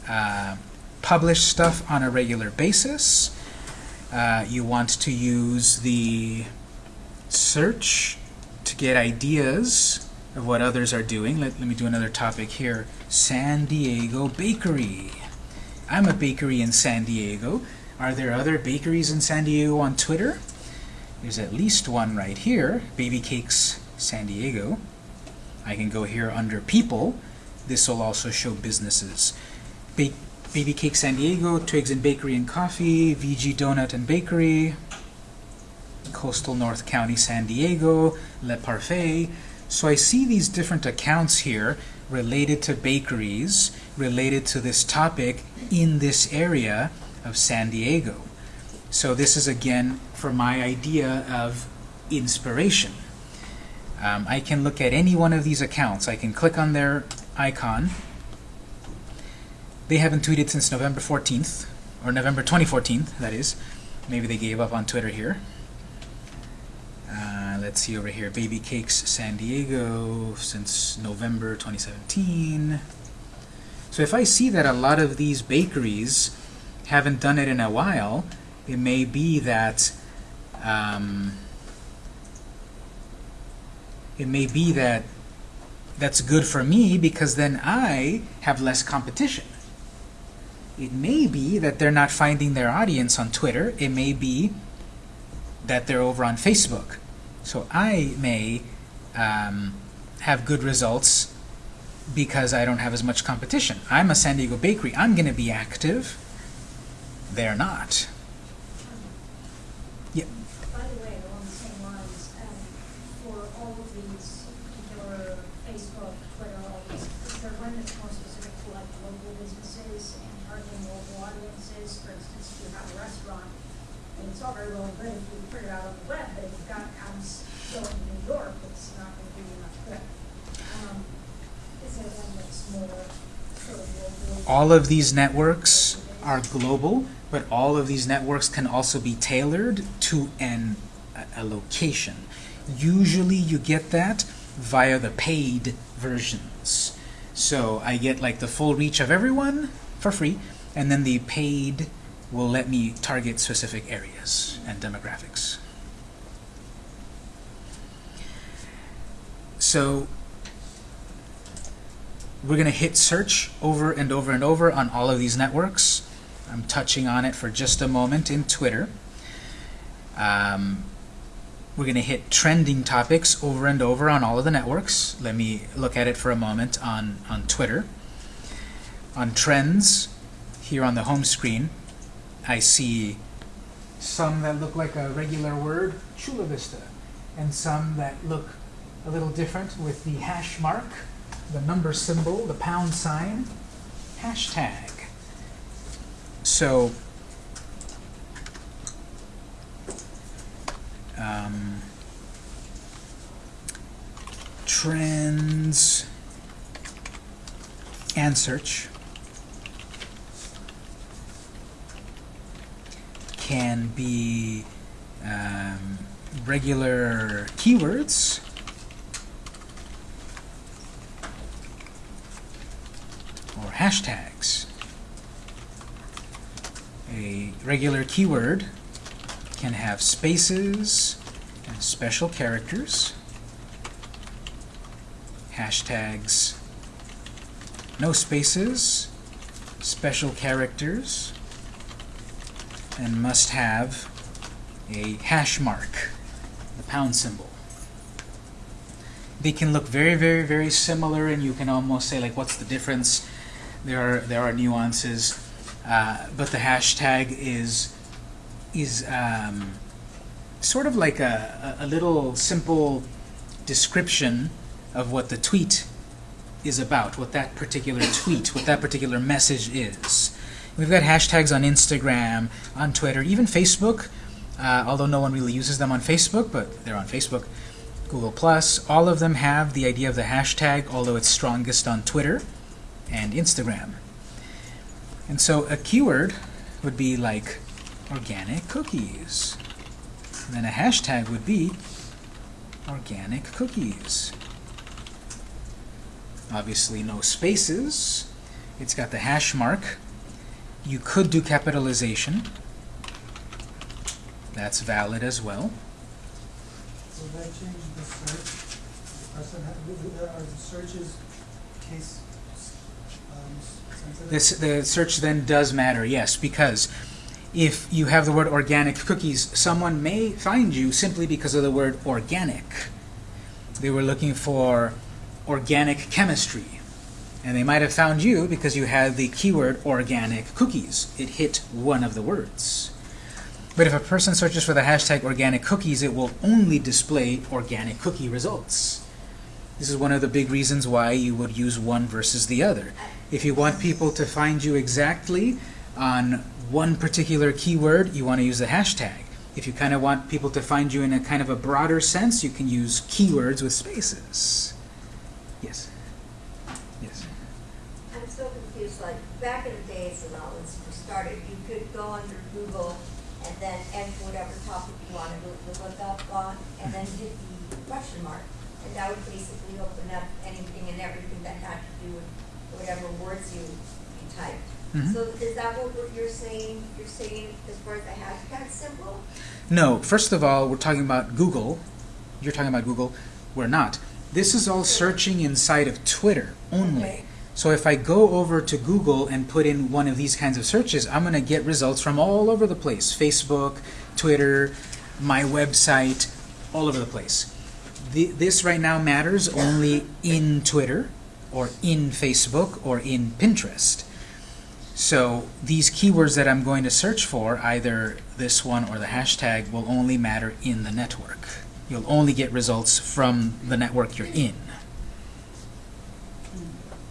uh, publish stuff on a regular basis, uh, you want to use the search to get ideas of what others are doing. Let, let me do another topic here. San Diego Bakery. I'm a bakery in San Diego. Are there other bakeries in San Diego on Twitter? There's at least one right here, Baby Cakes San Diego. I can go here under People. This will also show businesses. Ba Baby Cake San Diego, Twiggs and Bakery and Coffee, VG Donut and Bakery, Coastal North County San Diego, Le Parfait, So I see these different accounts here related to bakeries, related to this topic in this area of San Diego. So this is again for my idea of inspiration. Um, I can look at any one of these accounts. I can click on their icon. They haven't tweeted since November 14th, or November 2014, that is. Maybe they gave up on Twitter here. Uh, let's see over here, Baby Cakes San Diego since November 2017. So if I see that a lot of these bakeries haven't done it in a while, it may be that um, it may be that that's good for me because then I have less competition. It may be that they're not finding their audience on Twitter. It may be that they're over on Facebook. So I may um, have good results because I don't have as much competition. I'm a San Diego bakery. I'm going to be active. They're not. Yeah. By the way, along the same lines, um, for all of these particular Facebook, Twitter, all these, is there one that's more specific to like local businesses and targeting local audiences? For instance, if you have a restaurant, and it's all very well and good if you put it out on the web, but if you've got ads going to New York, it's not going to do you much good. Um, is there one that's more sort of local? All of these networks are global, but all of these networks can also be tailored to an, a, a location. Usually you get that via the paid versions. So I get like the full reach of everyone for free, and then the paid will let me target specific areas and demographics. So we're going to hit search over and over and over on all of these networks. I'm touching on it for just a moment in Twitter. Um, we're going to hit trending topics over and over on all of the networks. Let me look at it for a moment on, on Twitter. On trends, here on the home screen, I see some that look like a regular word, Chula Vista, and some that look a little different with the hash mark, the number symbol, the pound sign, hashtag. So, um, trends and search can be um, regular keywords or hashtags. A regular keyword can have spaces and special characters. Hashtags, no spaces, special characters, and must have a hash mark, the pound symbol. They can look very, very, very similar, and you can almost say, like, what's the difference? There are there are nuances, uh, but the hashtag is is um, sort of like a, a little simple description of what the tweet is about, what that particular tweet, what that particular message is. We've got hashtags on Instagram, on Twitter, even Facebook, uh, although no one really uses them on Facebook, but they're on Facebook. Google Plus, all of them have the idea of the hashtag, although it's strongest on Twitter and Instagram. And so a keyword would be like organic cookies. And then a hashtag would be organic cookies. Obviously no spaces. It's got the hash mark. You could do capitalization. That's valid as well. So that changed the search. Had, uh, are the searches case? This, the search then does matter, yes, because if you have the word organic cookies, someone may find you simply because of the word organic. They were looking for organic chemistry. And they might have found you because you had the keyword organic cookies. It hit one of the words. But if a person searches for the hashtag organic cookies, it will only display organic cookie results. This is one of the big reasons why you would use one versus the other. If you want people to find you exactly on one particular keyword, you want to use the hashtag. If you kind of want people to find you in a kind of a broader sense, you can use keywords with spaces. Yes. Yes. I'm so confused, like, back in the days when all this first started, you could go under Google and then enter whatever topic you wanted to look up on, and then hit the question mark. And that would basically open up anything and everything that had to do with whatever words you, you typed. Mhm. So is that what what you're saying, you're saying as far as the hashtag symbol? No, first of all, we're talking about Google. You're talking about Google. We're not. This is all searching inside of Twitter only. Okay. So if I go over to Google and put in one of these kinds of searches, I'm going to get results from all over the place. Facebook, Twitter, my website, all over the place. The, this right now matters only in Twitter or in Facebook or in Pinterest. So these keywords that I'm going to search for, either this one or the hashtag, will only matter in the network. You'll only get results from the network you're in.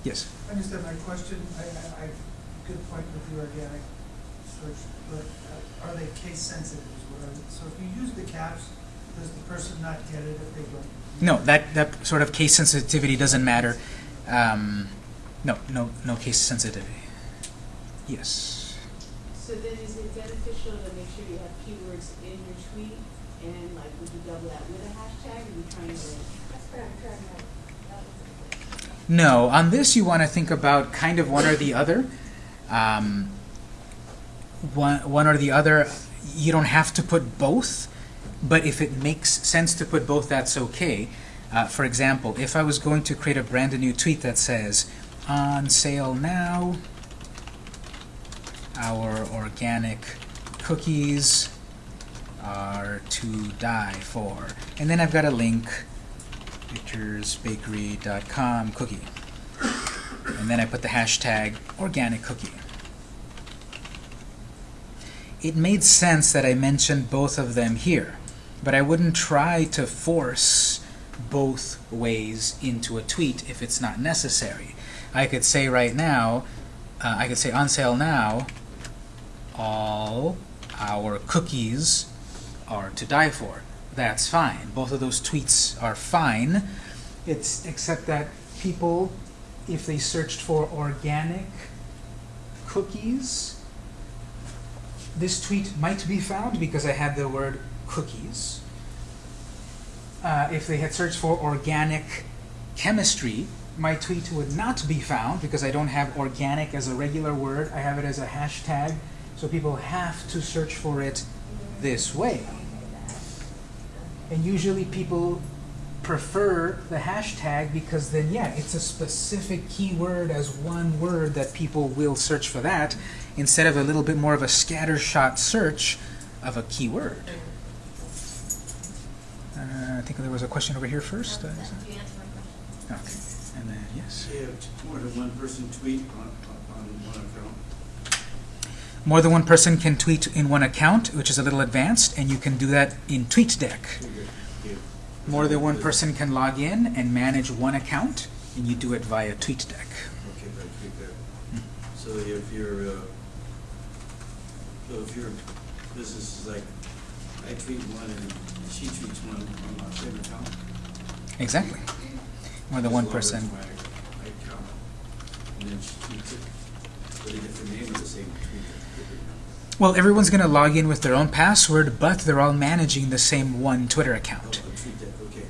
Yes? I understand my question, I, I, I, good point with the organic search, but uh, are they case sensitive so if you use the caps, does the person not get it if they don't? No, that, that sort of case sensitivity doesn't matter. Um, no, no, no case sensitivity. Yes. So then is it beneficial to make sure you have keywords in your tweet? And like, would you double that with a hashtag, or you trying to? That's what I'm trying to, that was No, on this you want to think about kind of one or the other. Um, one, one or the other. You don't have to put both, but if it makes sense to put both, that's okay. Uh, for example, if I was going to create a brand new tweet that says, on sale now, our organic cookies are to die for. And then I've got a link, victorsbakery.com cookie. And then I put the hashtag organic cookie. It made sense that I mentioned both of them here, but I wouldn't try to force both ways into a tweet if it's not necessary. I could say right now, uh, I could say on sale now, all our cookies are to die for. That's fine. Both of those tweets are fine. It's except that people, if they searched for organic cookies, this tweet might be found because I had the word cookies. Uh, if they had searched for organic chemistry, my tweet would not be found because I don't have organic as a regular word. I have it as a hashtag, so people have to search for it this way. And usually people prefer the hashtag because then, yeah, it's a specific keyword as one word that people will search for that instead of a little bit more of a scattershot search of a keyword. Uh, I think there was a question over here first. Uh, is That- You answered my question. Okay, and then, yes. More than one person tweet on, on one account. More than one person can tweet in one account, which is a little advanced, and you can do that in TweetDeck. More than one person can log in and manage one account, and you do it via TweetDeck. Okay, right, tweet that. So if your, uh, so if your business is like, I tweet one and she tweets one Exactly. More than one person. Tweet. Well, everyone's going to log in with their own password, but they're all managing the same one Twitter account. Okay.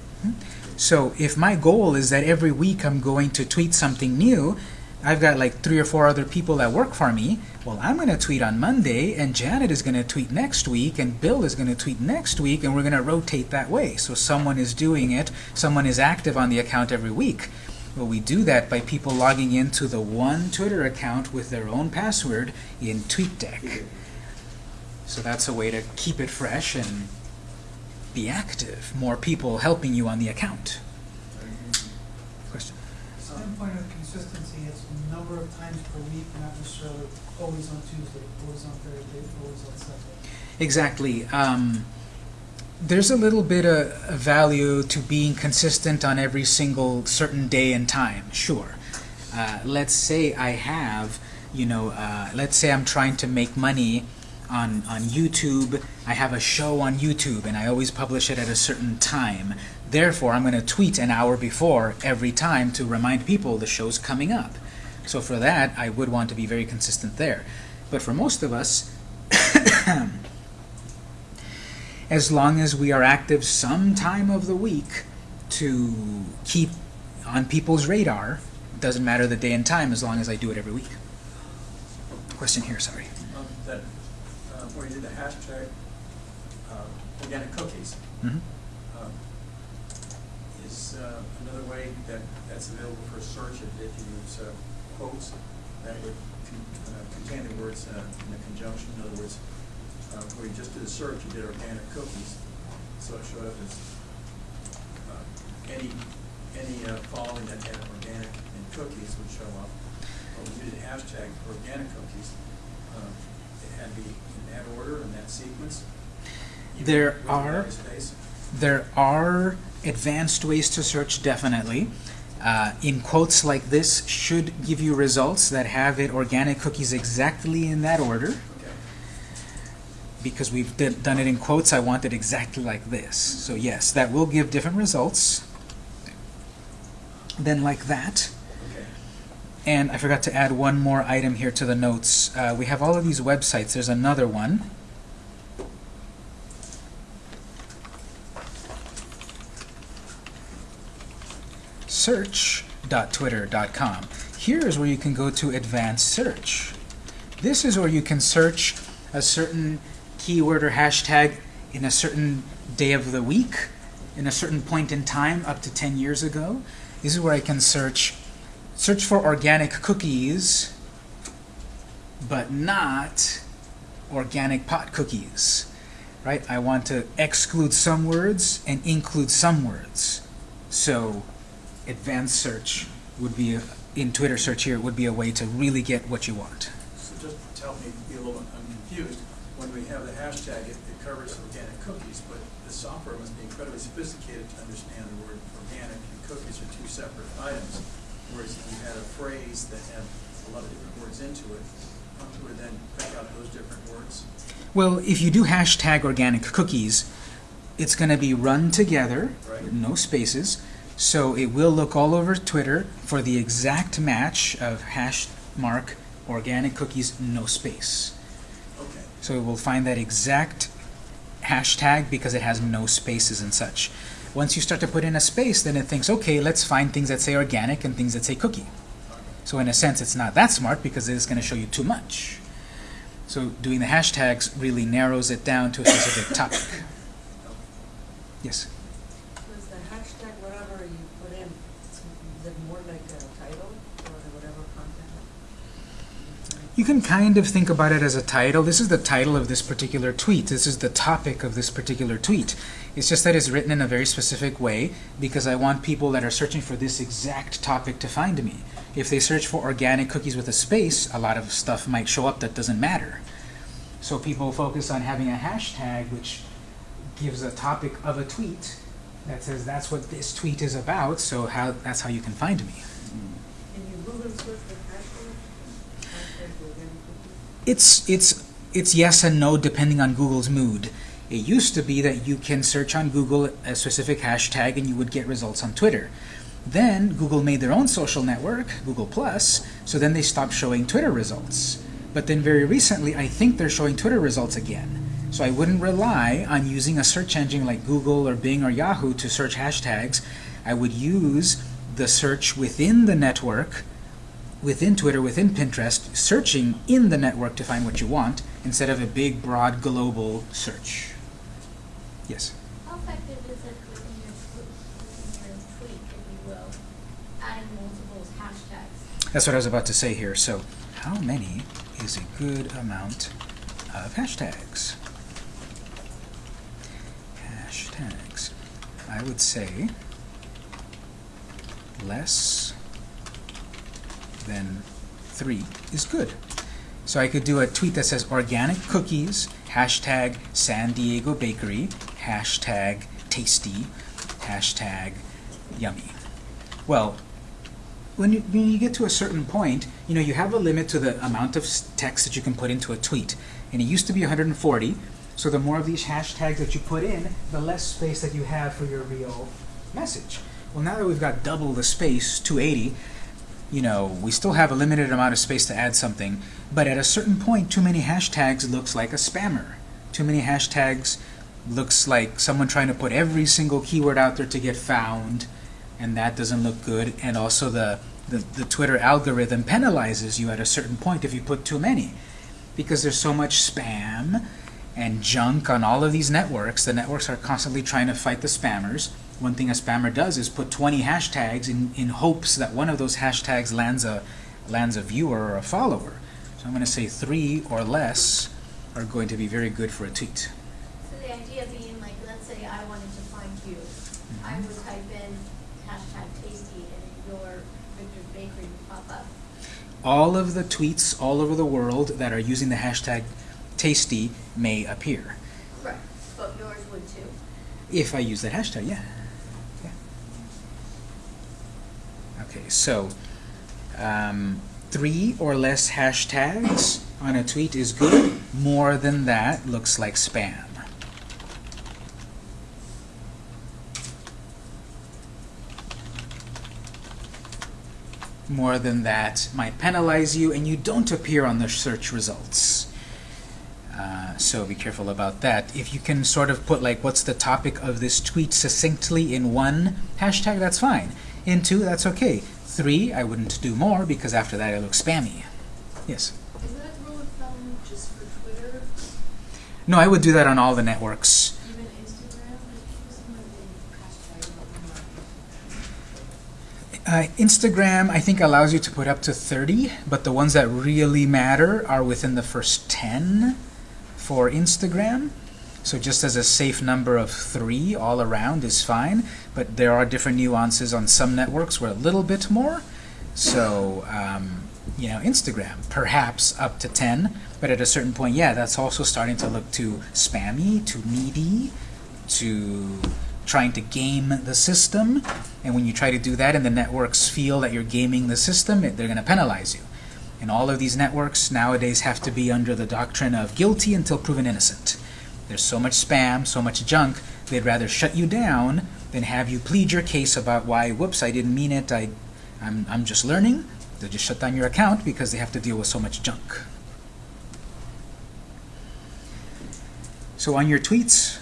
So if my goal is that every week I'm going to tweet something new, I've got like three or four other people that work for me. Well, I'm going to tweet on Monday, and Janet is going to tweet next week, and Bill is going to tweet next week, and we're going to rotate that way. So someone is doing it, someone is active on the account every week. Well, we do that by people logging into the one Twitter account with their own password in TweetDeck. So that's a way to keep it fresh and be active. More people helping you on the account. Question? Standpoint of consistency, it's a number of times per week, not necessarily always on Tuesday, always on Thursday, always on Sunday. Exactly. Um, there's a little bit of value to being consistent on every single certain day and time, sure. Uh, let's say I have, you know, uh, let's say I'm trying to make money on, on YouTube. I have a show on YouTube and I always publish it at a certain time. Therefore, I'm going to tweet an hour before every time to remind people the show's coming up. So for that, I would want to be very consistent there. But for most of us, as long as we are active some time of the week to keep on people's radar, it doesn't matter the day and time as long as I do it every week. Question here, sorry. um, that, uh, where you did the hashtag, uh, organic cookies, Mhm. um, is, uh, another way that, that's available for search if, if you use, quotes that would con- uh, contain the words, uh, in a conjunction, in other words, uh, where you just did a search, you did organic cookies, so it showed up as, uh, any, any, uh, following that had organic and cookies would show up. But when you did hashtag organic cookies, um, it had to be in that order, in that sequence. There are- There are advanced ways to search, definitely. Uh, in quotes like this should give you results that have it organic cookies exactly in that order. Because we've done it in quotes, I want it exactly like this. So yes, that will give different results than like that. And I forgot to add one more item here to the notes. Uh, we have all of these websites. There's another one. Search.twitter.com. Here is where you can go to advanced search. This is where you can search a certain keyword or hashtag in a certain day of the week, in a certain point in time, up to 10 years ago. This is where I can search search for organic cookies, but not organic pot cookies. Right? I want to exclude some words and include some words. So advanced search would be, a, in Twitter search here, would be a way to really get what you want. So just to help me be a little, I'm confused, when we have the hashtag, it, it covers organic cookies, but the software must be incredibly sophisticated to understand the word organic and cookies are two separate items. Whereas if you had a phrase that had a lot of different words into it, how would then pick out those different words? Well, if you do hashtag organic cookies, it's going to be run together, Right. no spaces, so it will look all over Twitter for the exact match of hash mark organic cookies, no space. Okay, So it will find that exact hashtag because it has no spaces and such. Once you start to put in a space, then it thinks, okay, let's find things that say organic and things that say cookie. So in a sense, it's not that smart because it's going to show you too much. So doing the hashtags really narrows it down to a specific topic. Yes? Was the hashtag whatever you put in, is it more like a title or whatever content? You can kind of think about it as a title. This is the title of this particular tweet. This is the topic of this particular tweet. It's just that it's written in a very specific way because I want people that are searching for this exact topic to find me. If they search for organic cookies with a space, a lot of stuff might show up that doesn't matter. So people focus on having a hashtag which gives a topic of a tweet that says that's what this tweet is about, so how that's how you can find me. Can you Google search the hashtag? Hashtag organic cookies? It's it's it's yes and no depending on Google's mood. It used to be that you can search on Google a specific hashtag and you would get results on Twitter. Then Google made their own social network, Google Plus, so then they stopped showing Twitter results. But then very recently, I think they're showing Twitter results again. So I wouldn't rely on using a search engine like Google or Bing or Yahoo to search hashtags. I would use the search within the network within Twitter, within Pinterest, searching in the network to find what you want instead of a big, broad, global search. Yes? How effective is it within your within your tweet, if you will, adding multiple hashtags? That's what I was about to say here. So, how many is a good amount of hashtags? Hashtags. I would say less than three is good. So I could do a tweet that says organic cookies, hashtag San Diego Bakery, hashtag tasty, hashtag yummy. Well, when you, when you get to a certain point, you know, you have a limit to the amount of text that you can put into a tweet. And it used to be 140, so the more of these hashtags that you put in, the less space that you have for your real message. Well, now that we've got double the space, 280, you know, we still have a limited amount of space to add something, but at a certain point, too many hashtags looks like a spammer. Too many hashtags looks like someone trying to put every single keyword out there to get found, and that doesn't look good. And also the, the, the Twitter algorithm penalizes you at a certain point if you put too many. Because there's so much spam and junk on all of these networks, the networks are constantly trying to fight the spammers. One thing a spammer does is put 20 hashtags in, in hopes that one of those hashtags lands a, lands a viewer or a follower. So I'm going to say three or less are going to be very good for a tweet. So the idea being like, let's say I wanted to find you, mm-hmm. I would type in hashtag tasty and your Victor's Bakery would pop up. All of the tweets all over the world that are using the hashtag tasty may appear. Right. But yours would too. If I use that hashtag, yeah. Okay, so um, three or less hashtags on a tweet is good. More than that looks like spam. More than that might penalize you and you don't appear on the search results. Uh, so be careful about that. If you can sort of put like what's the topic of this tweet succinctly in one hashtag, that's fine. In two, that's okay. Three, I wouldn't do more because after that it looks spammy. Yes? Is that rule of thumb just for Twitter, No, I would do that on all the networks. even Instagram? Because some of the hashtag Uh, Instagram, I think, allows you to put up to 30, but the ones that really matter are within the first 10 for Instagram. So just as a safe number of three all around is fine, but there are different nuances on some networks where a little bit more. So, um, you know, Instagram, perhaps up to 10, but at a certain point, yeah, that's also starting to look too spammy, too needy, to trying to game the system. And when you try to do that and the networks feel that you're gaming the system, they're going to penalize you. And all of these networks nowadays have to be under the doctrine of guilty until proven innocent. There's so much spam, so much junk, they'd rather shut you down than have you plead your case about why, whoops, I didn't mean it, I, I'm, I'm just learning. They'll just shut down your account because they have to deal with so much junk. So on your tweets,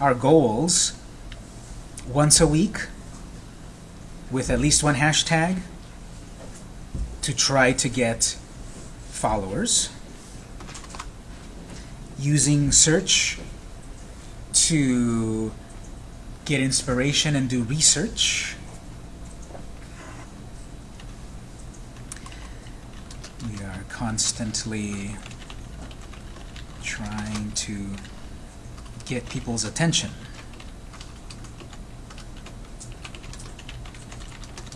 our goals once a week with at least one hashtag to try to get followers using search to get inspiration and do research we are constantly trying to get people's attention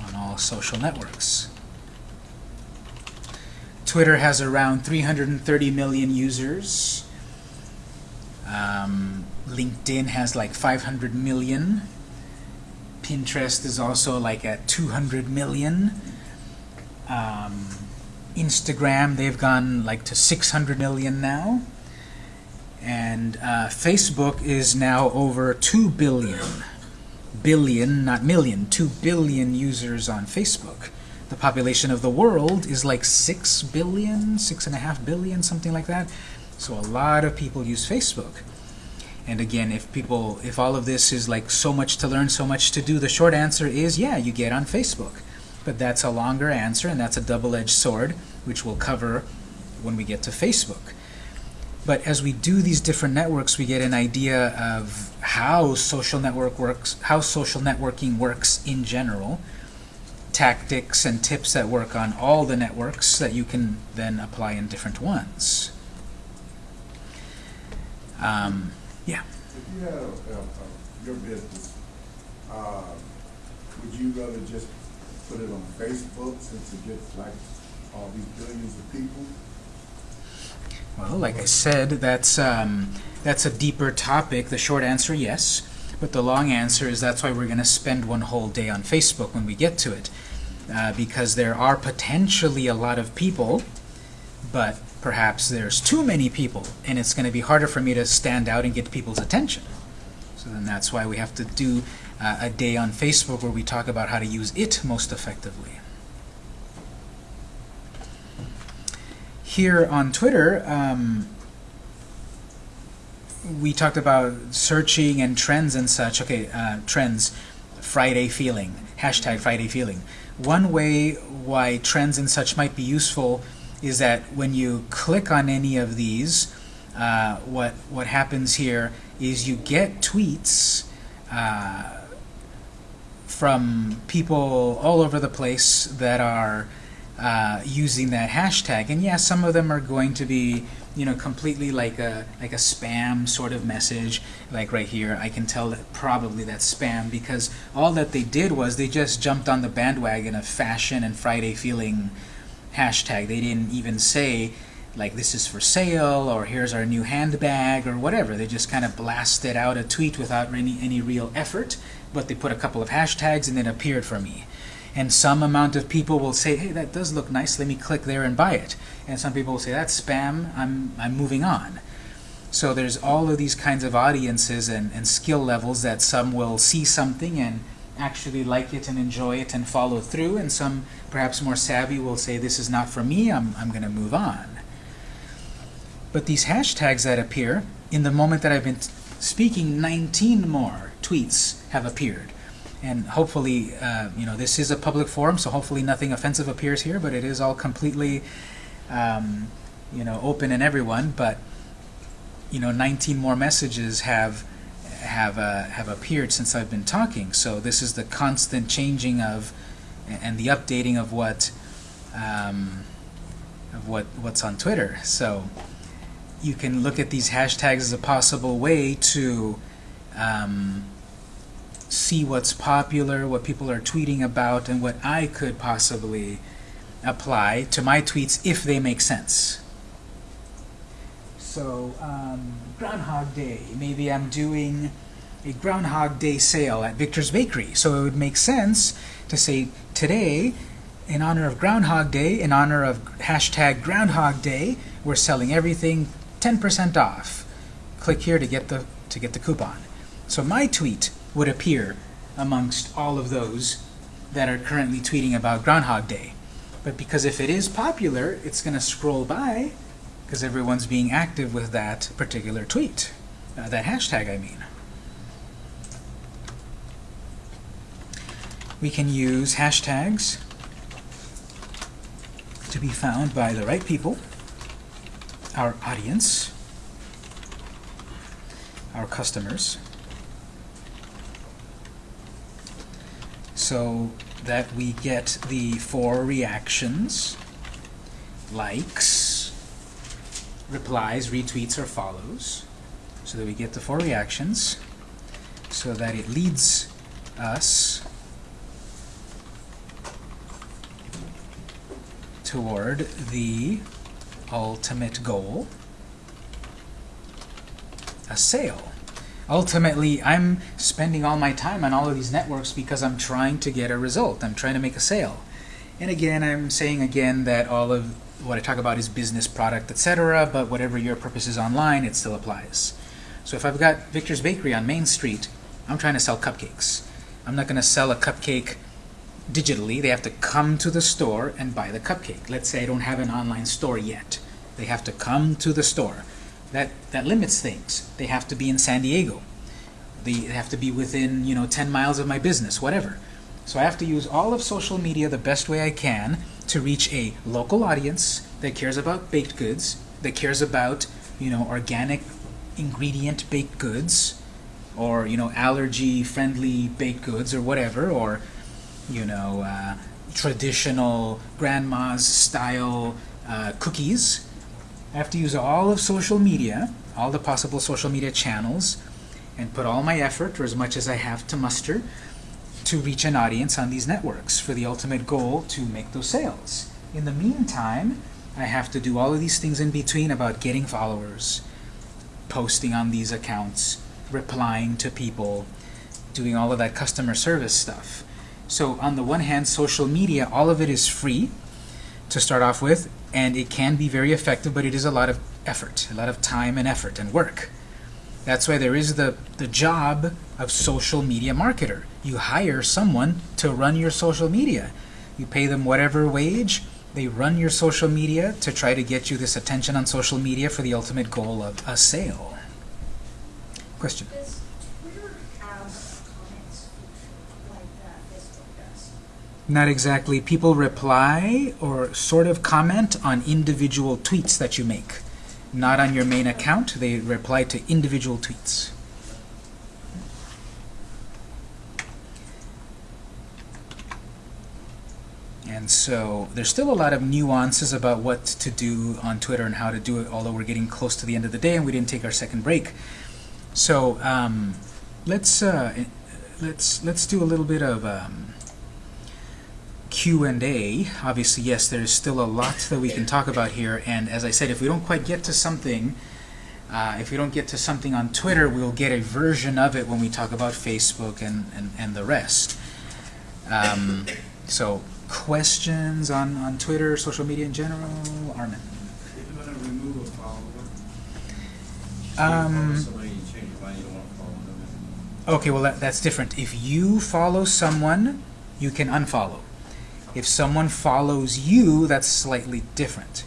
on all social networks. Twitter has around 330 million users. Um, LinkedIn has like 500 million. Pinterest is also like at 200 million. Um, Instagram, they've gone like to 600 million now. And uh, Facebook is now over 2 billion. Billion, not million, 2 billion users on Facebook. The population of the world is like 6 billion, 6.5 billion, something like that. So a lot of people use Facebook. And again, if people, if all of this is like so much to learn, so much to do, the short answer is yeah, you get on Facebook. But that's a longer answer, and that's a double-edged sword, which we'll cover when we get to Facebook. But as we do these different networks, we get an idea of how social network works, how social networking works in general, tactics and tips that work on all the networks that you can then apply in different ones. Um, yeah. If you had a, a, a, your business, uh, would you rather just put it on Facebook since it gets like all these billions of people? Well, like I said, that's um, that's a deeper topic. The short answer, yes. But the long answer is that's why we're going to spend one whole day on Facebook when we get to it. Uh, because there are potentially a lot of people, but perhaps there's too many people, and it's going to be harder for me to stand out and get people's attention. So then that's why we have to do uh, a day on Facebook where we talk about how to use it most effectively. Here on Twitter, um, we talked about searching and trends and such. Okay, uh, trends, Friday feeling, hashtag Friday feeling. One way why trends and such might be useful is that when you click on any of these, uh, what what happens here is you get tweets uh, from people all over the place that are uh, using that hashtag. And yeah, some of them are going to be, you know, completely like a like a spam sort of message. Like right here, I can tell that probably that's spam because all that they did was they just jumped on the bandwagon of fashion and Friday feeling hashtag. They didn't even say like this is for sale or here's our new handbag or whatever. They just kind of blasted out a tweet without any, any real effort, but they put a couple of hashtags and it appeared for me. And some amount of people will say, hey, that does look nice, let me click there and buy it. And some people will say, that's spam, I'm, I'm moving on. So there's all of these kinds of audiences and, and skill levels that some will see something and actually like it and enjoy it and follow through, and some perhaps more savvy will say, this is not for me, I'm, I'm going to move on. But these hashtags that appear, in the moment that I've been speaking, 19 more tweets have appeared. And hopefully, uh, you know, this is a public forum, so hopefully nothing offensive appears here, but it is all completely, um, you know, open and everyone. But, you know, 19 more messages have have uh, have appeared since I've been talking. So this is the constant changing of and the updating of what um, of what what's on Twitter. So you can look at these hashtags as a possible way to um, see what's popular, what people are tweeting about, and what I could possibly apply to my tweets if they make sense. So, um, Groundhog Day. Maybe I'm doing a Groundhog Day sale at Victor's Bakery. So it would make sense to say, today, in honor of Groundhog Day, in honor of hashtag Groundhog Day, we're selling everything 10% off. Click here to get the to get the coupon. So my tweet would appear amongst all of those that are currently tweeting about Groundhog Day. But because if it is popular, it's going to scroll by because everyone's being active with that particular tweet, uh, that hashtag I mean. We can use hashtags to be found by the right people our audience, our customers, so that we get the four reactions, likes, replies, retweets, or follows, so that we get the four reactions, so that it leads us toward the ultimate goal, a sale. Ultimately, I'm spending all my time on all of these networks because I'm trying to get a result. I'm trying to make a sale. And again, I'm saying again that all of what I talk about is business, product, etc., but whatever your purpose is online, it still applies. So if I've got Victor's Bakery on Main Street, I'm trying to sell cupcakes. I'm not going to sell a cupcake digitally. They have to come to the store and buy the cupcake. Let's say I don't have an online store yet. They have to come to the store. That, that limits things. They have to be in San Diego. They have to be within, you know, 10 miles of my business, whatever. So I have to use all of social media the best way I can to reach a local audience that cares about baked goods, that cares about, you know, organic ingredient baked goods, or, you know, allergy-friendly baked goods, or whatever, or you know, uh, traditional grandma's style uh, cookies. I have to use all of social media, all the possible social media channels, and put all my effort, or as much as I have to muster, to reach an audience on these networks for the ultimate goal to make those sales. In the meantime, I have to do all of these things in between about getting followers, posting on these accounts, replying to people, doing all of that customer service stuff. So on the one hand, social media, all of it is free to start off with, and it can be very effective, but it is a lot of effort, a lot of time and effort and work. That's why there is the, the job of social media marketer. You hire someone to run your social media. You pay them whatever wage, they run your social media to try to get you this attention on social media for the ultimate goal of a sale. Question? Does Twitter have a comments feature like that Facebook does? Not exactly. People reply or sort of comment on individual tweets that you make. Not on your main account. They reply to individual tweets. And so there's still a lot of nuances about what to do on Twitter and how to do it, although we're getting close to the end of the day and we didn't take our second break. So um, let's uh, let's let's do a little bit of um, Q&A. Obviously, yes, there's still a lot that we can talk about here. And as I said, if we don't quite get to something, uh, if we don't get to something on Twitter, we'll get a version of it when we talk about Facebook and, and, and the rest. Um, so questions on, on Twitter, social media in general? Armin? If you wanna remove a follower, you Um, follow somebody, you change your mind, you don't wanna follow them. Okay, well that, that's different. If you follow someone, you can unfollow. If someone follows you, that's slightly different.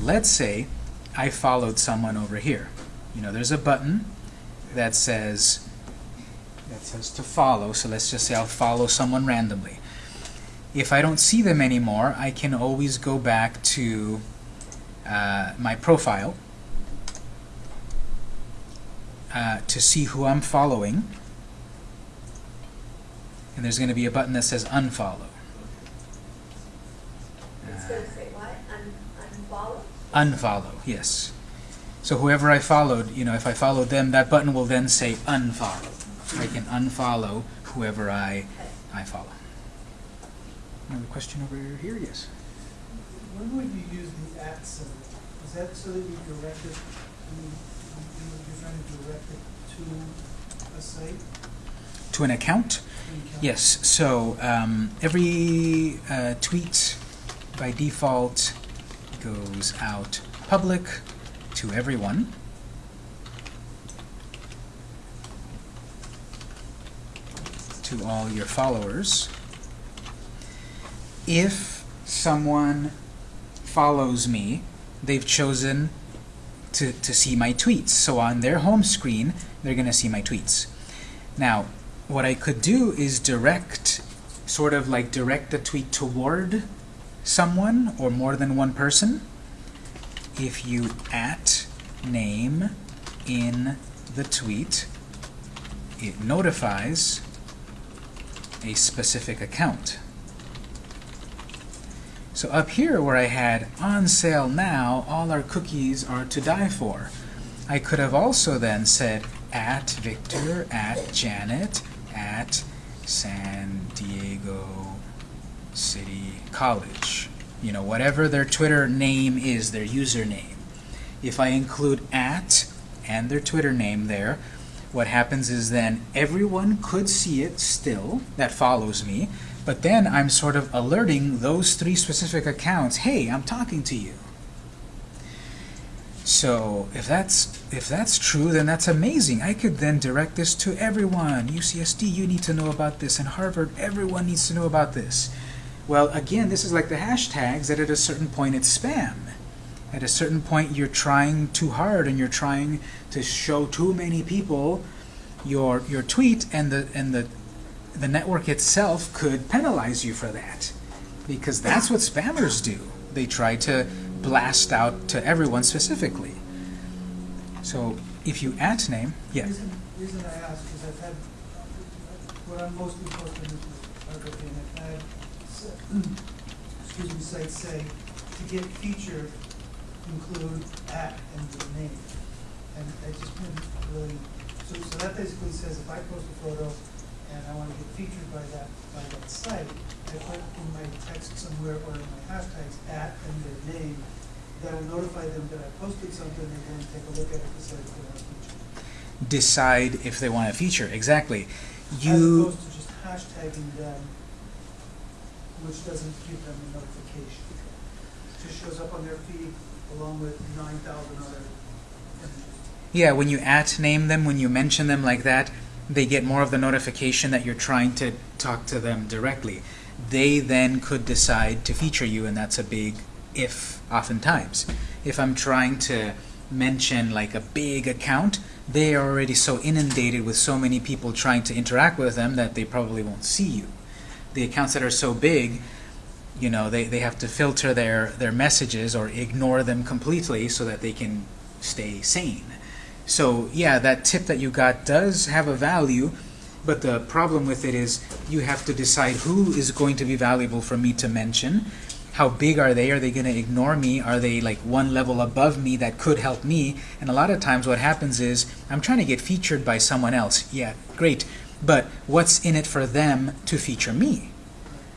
Let's say I followed someone over here. You know, there's a button that says that says to follow. So let's just say I'll follow someone randomly. If I don't see them anymore, I can always go back to uh, my profile uh, to see who I'm following and there's going to be a button that says unfollow. It's gonna say what, Un- unfollow? Unfollow, yes. So whoever I followed, you know, if I followed them, that button will then say unfollow. I can unfollow whoever I I follow. Another question over here? Yes. When would you use the at symbol? Is that so that you direct it, you, you, you're trying to direct it to a site? To an account? to an account? Yes. So um, every uh, tweet by default goes out public to everyone. To all your followers. If someone follows me, they've chosen to, to see my tweets. So on their home screen, they're going to see my tweets. Now, what I could do is direct, sort of like direct the tweet toward someone or more than one person. If you at name in the tweet, it notifies a specific account. So up here where I had on sale now, all our cookies are to die for. I could have also then said at Victor, at Janet, at San Diego City College. You know, whatever their Twitter name is, their username. If I include at and their Twitter name there, what happens is then everyone could see it still that follows me, but then I'm sort of alerting those three specific accounts, hey, I'm talking to you. So if that's if that's true, then that's amazing. I could then direct this to everyone. UCSD, you need to know about this, and Harvard, everyone needs to know about this. Well, again, this is like the hashtags that at a certain point it's spam. At a certain point you're trying too hard and you're trying to show too many people your your tweet and the and the the network itself could penalize you for that. Because that's what spammers do. They try to blast out to everyone specifically. So if you at name, yeah. Reason, reason I ask is I've had, what I'm photography, and I've had, s- excuse me, sites say, to get featured, include at and the name. And I just didn't really, so, so that basically says if I post a photo and I wanna get featured by that, by that site, I put in my text somewhere or in my hashtags at and their name, that'll notify them that I posted something, and then take a look at it, decide if they want to feature. Decide if they want a feature, exactly. You, As opposed to just hashtagging them, which doesn't give them a notification. Just shows up on their feed along with nine thousand other images. yeah, when you at name them, when you mention them like that, they get more of the notification that you're trying to talk to them directly. They then could decide to feature you, and that's a big if, oftentimes. If I'm trying to mention like a big account, they are already so inundated with so many people trying to interact with them that they probably won't see you. The accounts that are so big, you know, they, they have to filter their, their messages or ignore them completely so that they can stay sane. So yeah, that tip that you got does have a value, but the problem with it is you have to decide who is going to be valuable for me to mention. How big are they? Are they going to ignore me? Are they like one level above me that could help me? And a lot of times what happens is I'm trying to get featured by someone else. Yeah, great. But what's in it for them to feature me?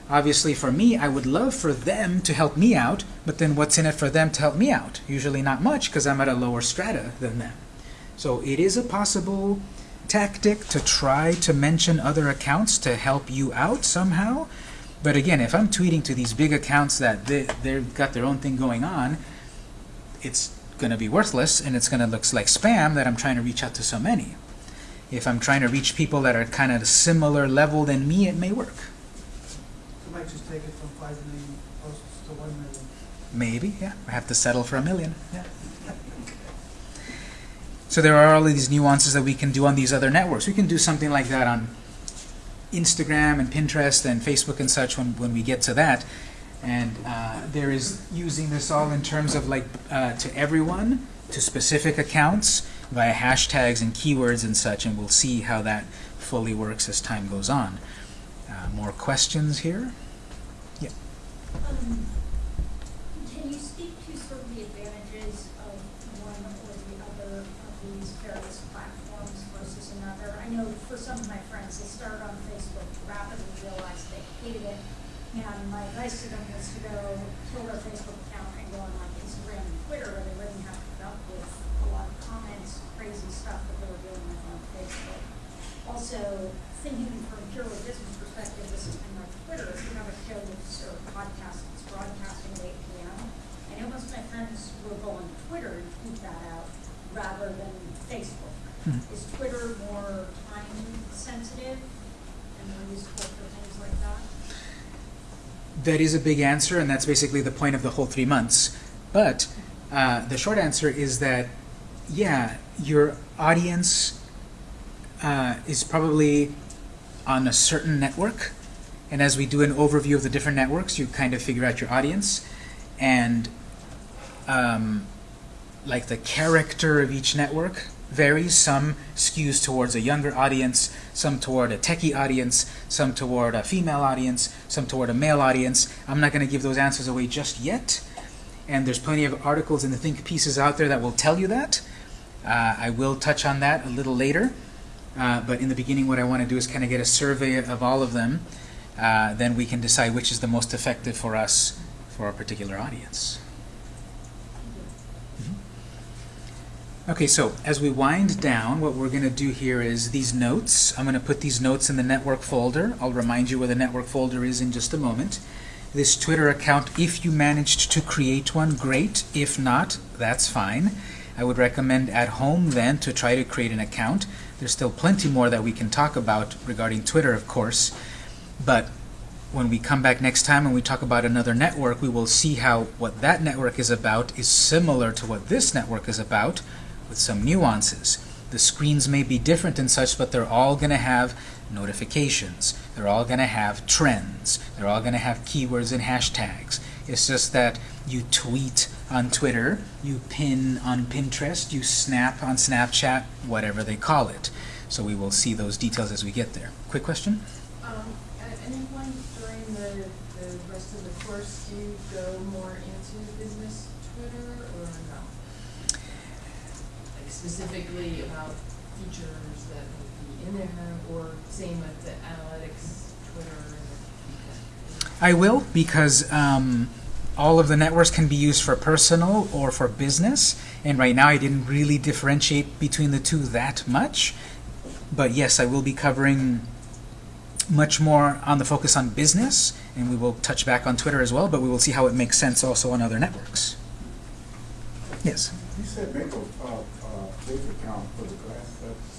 Obviously for me, I would love for them to help me out, but then what's in it for them to help me out? Usually not much because I'm at a lower strata than them. So it is a possible tactic to try to mention other accounts to help you out somehow. But again, if I'm tweeting to these big accounts that they, they've got their own thing going on, it's going to be worthless and it's going to look like spam that I'm trying to reach out to so many. If I'm trying to reach people that are kind of similar level than me, it may work. You might just take it from five million posts to one million. Maybe, yeah. I have to settle for a million. Yeah. So there are all of these nuances that we can do on these other networks. We can do something like that on Instagram and Pinterest and Facebook and such when, when we get to that. And uh, there is using this all in terms of like uh, to everyone, to specific accounts, via hashtags and keywords and such, and we'll see how that fully works as time goes on. Uh, more questions here? Yeah. Um, Can you speak to sort of the advantages of one or the other of these various platforms versus another? I know for some of my friends, they started on Facebook, rapidly realized they hated it, and my advice to them was to go kill their Facebook account and go on like Instagram and Twitter, where they wouldn't have to put up with a lot of comments, crazy stuff that they were dealing with on Facebook. Also, thinking from a purely business perspective, this is kind of like Twitter, if you have a show that's, or a podcast that's broadcasting at eight PM, I know most of my friends will go on Twitter and tweet that out rather than Facebook. Hmm. Is Twitter more time sensitive and more useful for things like that? That is a big answer, and that's basically the point of the whole three months. But uh, the short answer is that, yeah, your audience uh, is probably on a certain network. And as we do an overview of the different networks, you kind of figure out your audience. And um, like the character of each network varies. Some skews towards a younger audience, some toward a techie audience, some toward a female audience, some toward a male audience. I'm not going to give those answers away just yet. And there's plenty of articles in the think pieces out there that will tell you that. Uh, I will touch on that a little later. Uh, but in the beginning, what I want to do is kind of get a survey of all of them. Uh, then we can decide which is the most effective for us for our particular audience. Okay, so as we wind down, what we're going to do here is these notes. I'm going to put these notes in the network folder. I'll remind you where the network folder is in just a moment. This Twitter account, if you managed to create one, great. If not, that's fine. I would recommend at home then to try to create an account. There's still plenty more that we can talk about regarding Twitter, of course. But when we come back next time and we talk about another network, we will see how what that network is about is similar to what this network is about with some nuances. The screens may be different and such, but they're all going to have notifications. They're all going to have trends. They're all going to have keywords and hashtags. It's just that you tweet on Twitter, you pin on Pinterest, you snap on Snapchat, whatever they call it. So we will see those details as we get there. Quick question? Um, at any point during the, the rest of the course, do you specifically about features that would be in there, or same with the analytics Twitter? I will because um, all of the networks can be used for personal or for business. And right now I didn't really differentiate between the two that much. But yes, I will be covering much more on the focus on business, and we will touch back on Twitter as well, but we will see how it makes sense also on other networks. Yes? You said make a, uh, fake account for the class, that's.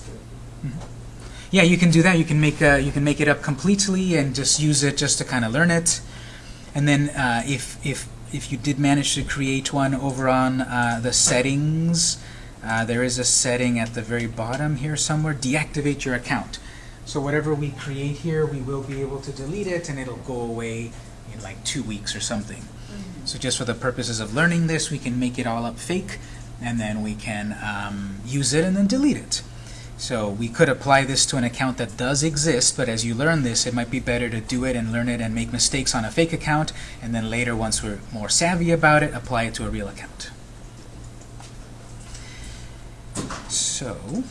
Yeah, you can do that. You can make uh, you can make it up completely and just use it just to kind of learn it. And then uh, if if if you did manage to create one over on uh, the settings, uh, there is a setting at the very bottom here somewhere. Deactivate your account. So whatever we create here, we will be able to delete it, and it'll go away in like two weeks or something. So just for the purposes of learning this, we can make it all up fake, and then we can um, use it and then delete it. So we could apply this to an account that does exist, but as you learn this, it might be better to do it and learn it and make mistakes on a fake account, and then later, once we're more savvy about it, apply it to a real account. So, So